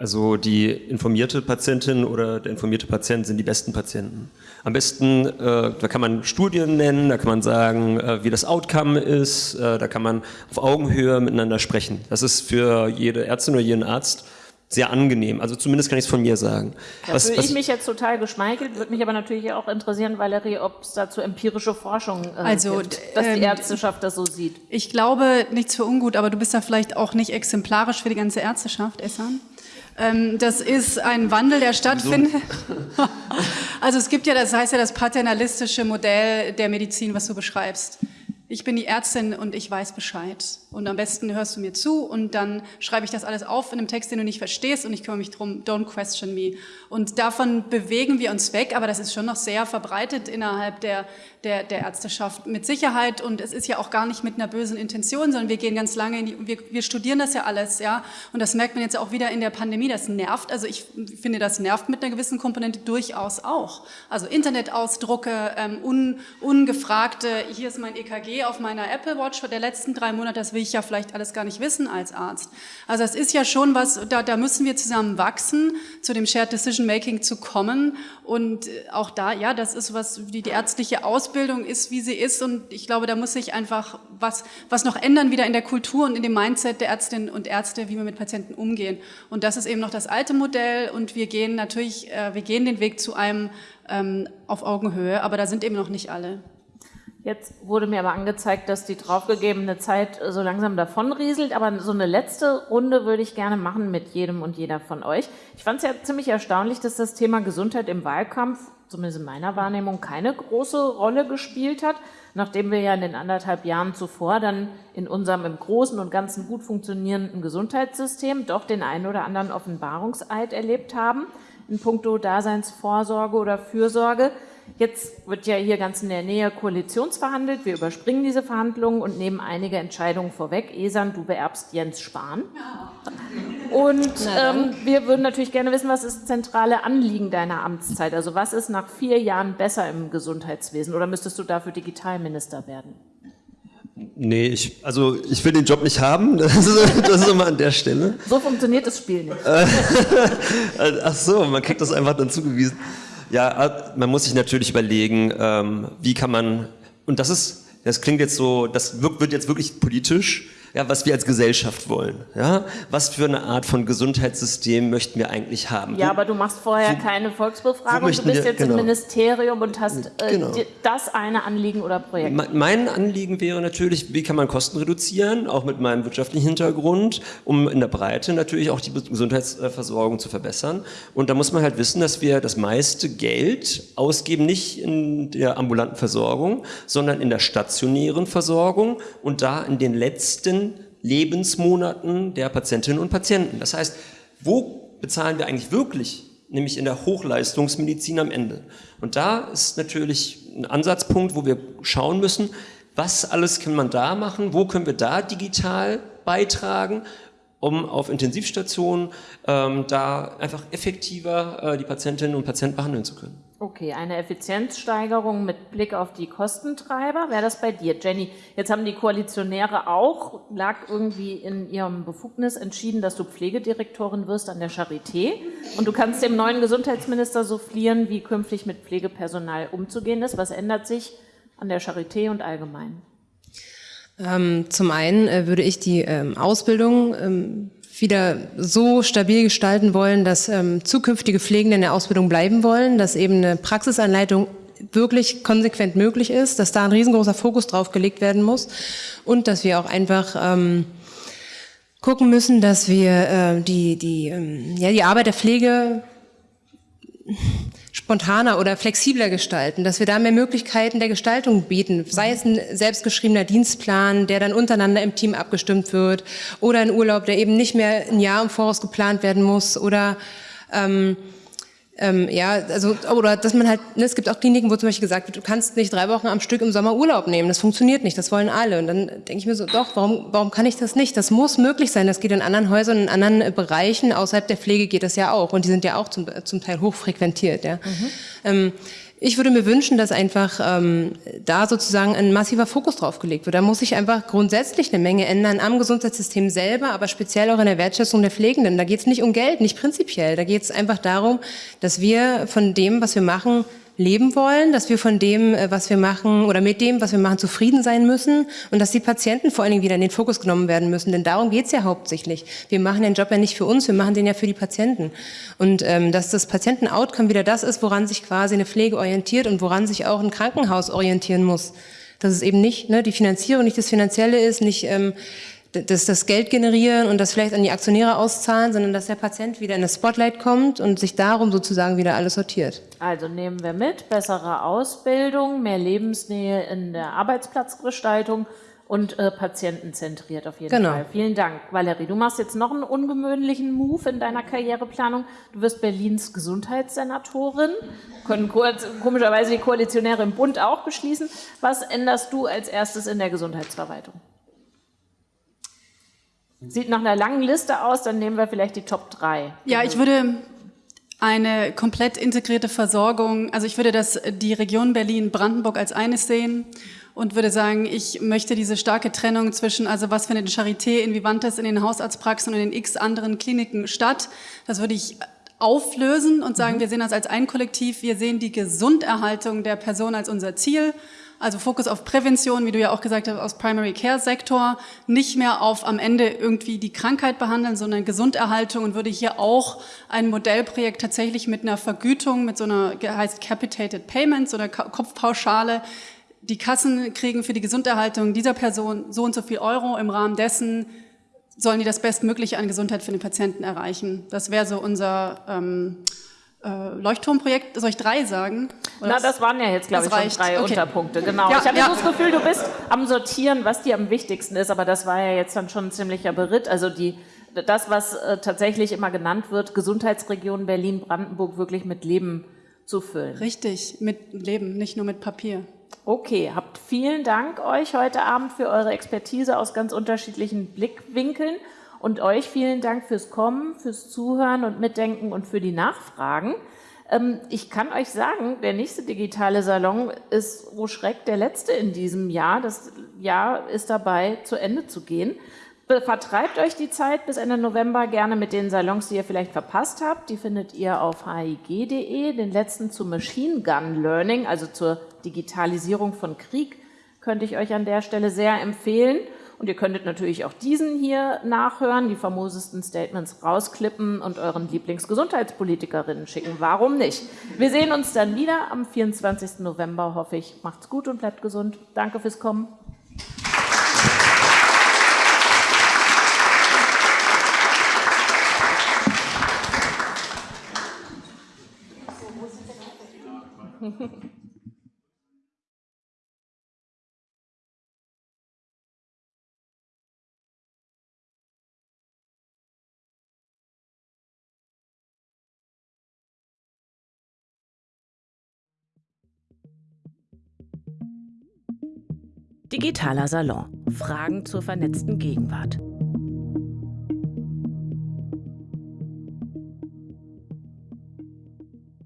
Also die informierte Patientin oder der informierte Patient sind die besten Patienten. Am besten, äh, da kann man Studien nennen, da kann man sagen, äh, wie das Outcome ist, äh, da kann man auf Augenhöhe miteinander sprechen. Das ist für jede Ärztin oder jeden Arzt sehr angenehm. Also zumindest kann ich es von mir sagen. Da was, fühle ich mich jetzt total geschmeichelt, würde mich aber natürlich auch interessieren, Valerie, ob es dazu empirische Forschung äh, also, gibt, dass ähm, die Ärzteschaft das so sieht. Ich glaube, nichts für ungut, aber du bist da vielleicht auch nicht exemplarisch für die ganze Ärzteschaft, Essan. Ähm, das ist ein Wandel, der stattfindet. also es gibt ja, das heißt ja das paternalistische Modell der Medizin, was du beschreibst. Ich bin die Ärztin und ich weiß Bescheid. Und am besten hörst du mir zu und dann schreibe ich das alles auf in einem Text, den du nicht verstehst und ich kümmere mich drum, don't question me. Und davon bewegen wir uns weg, aber das ist schon noch sehr verbreitet innerhalb der, der, der Ärzteschaft mit Sicherheit und es ist ja auch gar nicht mit einer bösen Intention, sondern wir gehen ganz lange in die, wir, wir studieren das ja alles, ja. Und das merkt man jetzt auch wieder in der Pandemie, das nervt, also ich finde, das nervt mit einer gewissen Komponente durchaus auch. Also Internetausdrucke, ähm, un, ungefragte, hier ist mein EKG auf meiner Apple Watch der letzten drei Monate, das will ich ja vielleicht alles gar nicht wissen als Arzt. Also es ist ja schon was, da, da müssen wir zusammen wachsen, zu dem Shared Decision Making zu kommen und äh, auch da, ja, das ist was, die, die ärztliche Ausbildung ist, wie sie ist und ich glaube, da muss sich einfach was, was noch ändern wieder in der Kultur und in dem Mindset der Ärztinnen und Ärzte, wie wir mit Patienten umgehen. Und das ist eben noch das alte Modell und wir gehen natürlich, äh, wir gehen den Weg zu einem ähm, auf Augenhöhe, aber da sind eben noch nicht alle. Jetzt wurde mir aber angezeigt, dass die draufgegebene Zeit so langsam davonrieselt, aber so eine letzte Runde würde ich gerne machen mit jedem und jeder von euch. Ich fand es ja ziemlich erstaunlich, dass das Thema Gesundheit im Wahlkampf, zumindest in meiner Wahrnehmung, keine große Rolle gespielt hat, nachdem wir ja in den anderthalb Jahren zuvor dann in unserem im Großen und Ganzen gut funktionierenden Gesundheitssystem doch den einen oder anderen Offenbarungseid erlebt haben in puncto Daseinsvorsorge oder Fürsorge. Jetzt wird ja hier ganz in der Nähe koalitionsverhandelt. Wir überspringen diese Verhandlungen und nehmen einige Entscheidungen vorweg. Esan, du beerbst Jens Spahn. Und ähm, wir würden natürlich gerne wissen, was ist das zentrale Anliegen deiner Amtszeit? Also was ist nach vier Jahren besser im Gesundheitswesen? Oder müsstest du dafür Digitalminister werden? Nee, ich, also ich will den Job nicht haben, das ist, das ist immer an der Stelle. So funktioniert das Spiel nicht. Ach so, man kriegt das einfach dann zugewiesen. Ja, äh, man muss sich natürlich überlegen, ähm, wie kann man, und das ist, das klingt jetzt so, das wird jetzt wirklich politisch, ja, was wir als Gesellschaft wollen. Ja? Was für eine Art von Gesundheitssystem möchten wir eigentlich haben? Ja, aber du machst vorher wo, keine Volksbefragung, du bist wir, jetzt genau. im Ministerium und hast äh, genau. das eine Anliegen oder Projekt. Mein Anliegen wäre natürlich, wie kann man Kosten reduzieren, auch mit meinem wirtschaftlichen Hintergrund, um in der Breite natürlich auch die Gesundheitsversorgung zu verbessern. Und da muss man halt wissen, dass wir das meiste Geld ausgeben, nicht in der ambulanten Versorgung, sondern in der stationären Versorgung und da in den letzten Lebensmonaten der Patientinnen und Patienten. Das heißt, wo bezahlen wir eigentlich wirklich? Nämlich in der Hochleistungsmedizin am Ende. Und da ist natürlich ein Ansatzpunkt, wo wir schauen müssen, was alles kann man da machen, wo können wir da digital beitragen, um auf Intensivstationen ähm, da einfach effektiver äh, die Patientinnen und Patienten behandeln zu können. Okay, eine Effizienzsteigerung mit Blick auf die Kostentreiber. Wäre das bei dir, Jenny? Jetzt haben die Koalitionäre auch, lag irgendwie in ihrem Befugnis entschieden, dass du Pflegedirektorin wirst an der Charité. Und du kannst dem neuen Gesundheitsminister soufflieren, wie künftig mit Pflegepersonal umzugehen ist. Was ändert sich an der Charité und allgemein? Ähm, zum einen äh, würde ich die ähm, Ausbildung ähm, wieder so stabil gestalten wollen, dass zukünftige Pflegende in der Ausbildung bleiben wollen, dass eben eine Praxisanleitung wirklich konsequent möglich ist, dass da ein riesengroßer Fokus drauf gelegt werden muss und dass wir auch einfach ähm, gucken müssen, dass wir äh, die, die, ähm, ja, die Arbeit der Pflege spontaner oder flexibler gestalten, dass wir da mehr Möglichkeiten der Gestaltung bieten, sei es ein selbstgeschriebener Dienstplan, der dann untereinander im Team abgestimmt wird, oder ein Urlaub, der eben nicht mehr ein Jahr im Voraus geplant werden muss, oder ähm, ähm, ja, also, oder dass man halt, ne, es gibt auch Kliniken, wo zum Beispiel gesagt wird, du kannst nicht drei Wochen am Stück im Sommer Urlaub nehmen, das funktioniert nicht, das wollen alle. Und dann denke ich mir so, doch, warum, warum kann ich das nicht? Das muss möglich sein, das geht in anderen Häusern, in anderen äh, Bereichen, außerhalb der Pflege geht das ja auch und die sind ja auch zum, zum Teil hochfrequentiert. Ja. Mhm. Ähm, Ich würde mir wünschen, dass einfach ähm, da sozusagen ein massiver Fokus drauf gelegt wird. Da muss sich einfach grundsätzlich eine Menge ändern am Gesundheitssystem selber, aber speziell auch in der Wertschätzung der Pflegenden. Da geht es nicht um Geld, nicht prinzipiell. Da geht es einfach darum, dass wir von dem, was wir machen, leben wollen, dass wir von dem, äh, was wir machen oder mit dem, was wir machen, zufrieden sein müssen und dass die Patienten vor allen Dingen wieder in den Fokus genommen werden müssen. Denn darum geht's ja hauptsächlich. Wir machen den Job ja nicht für uns, wir machen den ja für die Patienten. Und ähm, dass das Patienten-Outcome wieder das ist, woran sich quasi eine Pflege orientiert und woran sich auch ein Krankenhaus orientieren muss. Dass es eben nicht ne, die Finanzierung, nicht das Finanzielle ist, nicht ähm, das, das Geld generieren und das vielleicht an die Aktionäre auszahlen, sondern dass der Patient wieder in das Spotlight kommt und sich darum sozusagen wieder alles sortiert. Also nehmen wir mit, bessere Ausbildung, mehr Lebensnähe in der Arbeitsplatzgestaltung und äh, patientenzentriert auf jeden Genau. Fall. Vielen Dank, Valerie. Du machst jetzt noch einen ungewöhnlichen Move in deiner Karriereplanung. Du wirst Berlins Gesundheitssenatorin, können kurz, komischerweise die Koalitionäre im Bund auch beschließen. Was änderst du als erstes in der Gesundheitsverwaltung? Sieht nach einer langen Liste aus, dann nehmen wir vielleicht die Top 3. Ja, ich würde eine komplett integrierte Versorgung, also ich würde das, die Region Berlin-Brandenburg als eines sehen und würde sagen, ich möchte diese starke Trennung zwischen, also was findet in Charité, in Vivantes, in den Hausarztpraxen und in x anderen Kliniken statt, das würde ich auflösen und sagen, wir sehen das als ein Kollektiv, wir sehen die Gesunderhaltung der Person als unser Ziel also Fokus auf Prävention, wie du ja auch gesagt hast, aus Primary Care Sektor, nicht mehr auf am Ende irgendwie die Krankheit behandeln, sondern Gesunderhaltung und würde hier auch ein Modellprojekt tatsächlich mit einer Vergütung, mit so einer heißt Capitated Payments oder Kopfpauschale, die Kassen kriegen für die Gesunderhaltung dieser Person so und so viel Euro im Rahmen dessen sollen die das Bestmögliche an Gesundheit für den Patienten erreichen. Das wäre so unser ähm, äh, Leuchtturmprojekt, soll ich drei sagen? Oder? Na, das waren ja jetzt, glaube ich, schon reicht. drei Okay. Unterpunkte. Genau. Ja, ich habe ja. so das Gefühl, du bist am Sortieren, was dir am wichtigsten ist, aber das war ja jetzt dann schon ein ziemlicher Beritt. Also die, das, was äh, tatsächlich immer genannt wird, Gesundheitsregion Berlin-Brandenburg wirklich mit Leben zu füllen. Richtig, mit Leben, nicht nur mit Papier. Okay, habt vielen Dank euch heute Abend für eure Expertise aus ganz unterschiedlichen Blickwinkeln und euch vielen Dank fürs Kommen, fürs Zuhören und Mitdenken und für die Nachfragen. Ähm, Ich kann euch sagen, der nächste digitale Salon ist, oh Schreck, der letzte in diesem Jahr. Das Jahr ist dabei, zu Ende zu gehen. Vertreibt euch die Zeit bis Ende November gerne mit den Salons, die ihr vielleicht verpasst habt. Die findet ihr auf hig.de. Den letzten zu Machine Gun Learning, also zur Digitalisierung von Krieg, könnte ich euch an der Stelle sehr empfehlen. Und ihr könntet natürlich auch diesen hier nachhören, die famosesten Statements rausklippen und euren Lieblingsgesundheitspolitikerinnen schicken. Warum nicht? Wir sehen uns dann wieder am 24. November, hoffe ich. Macht's gut und bleibt gesund. Danke fürs Kommen. Digitaler Salon. Fragen zur vernetzten Gegenwart.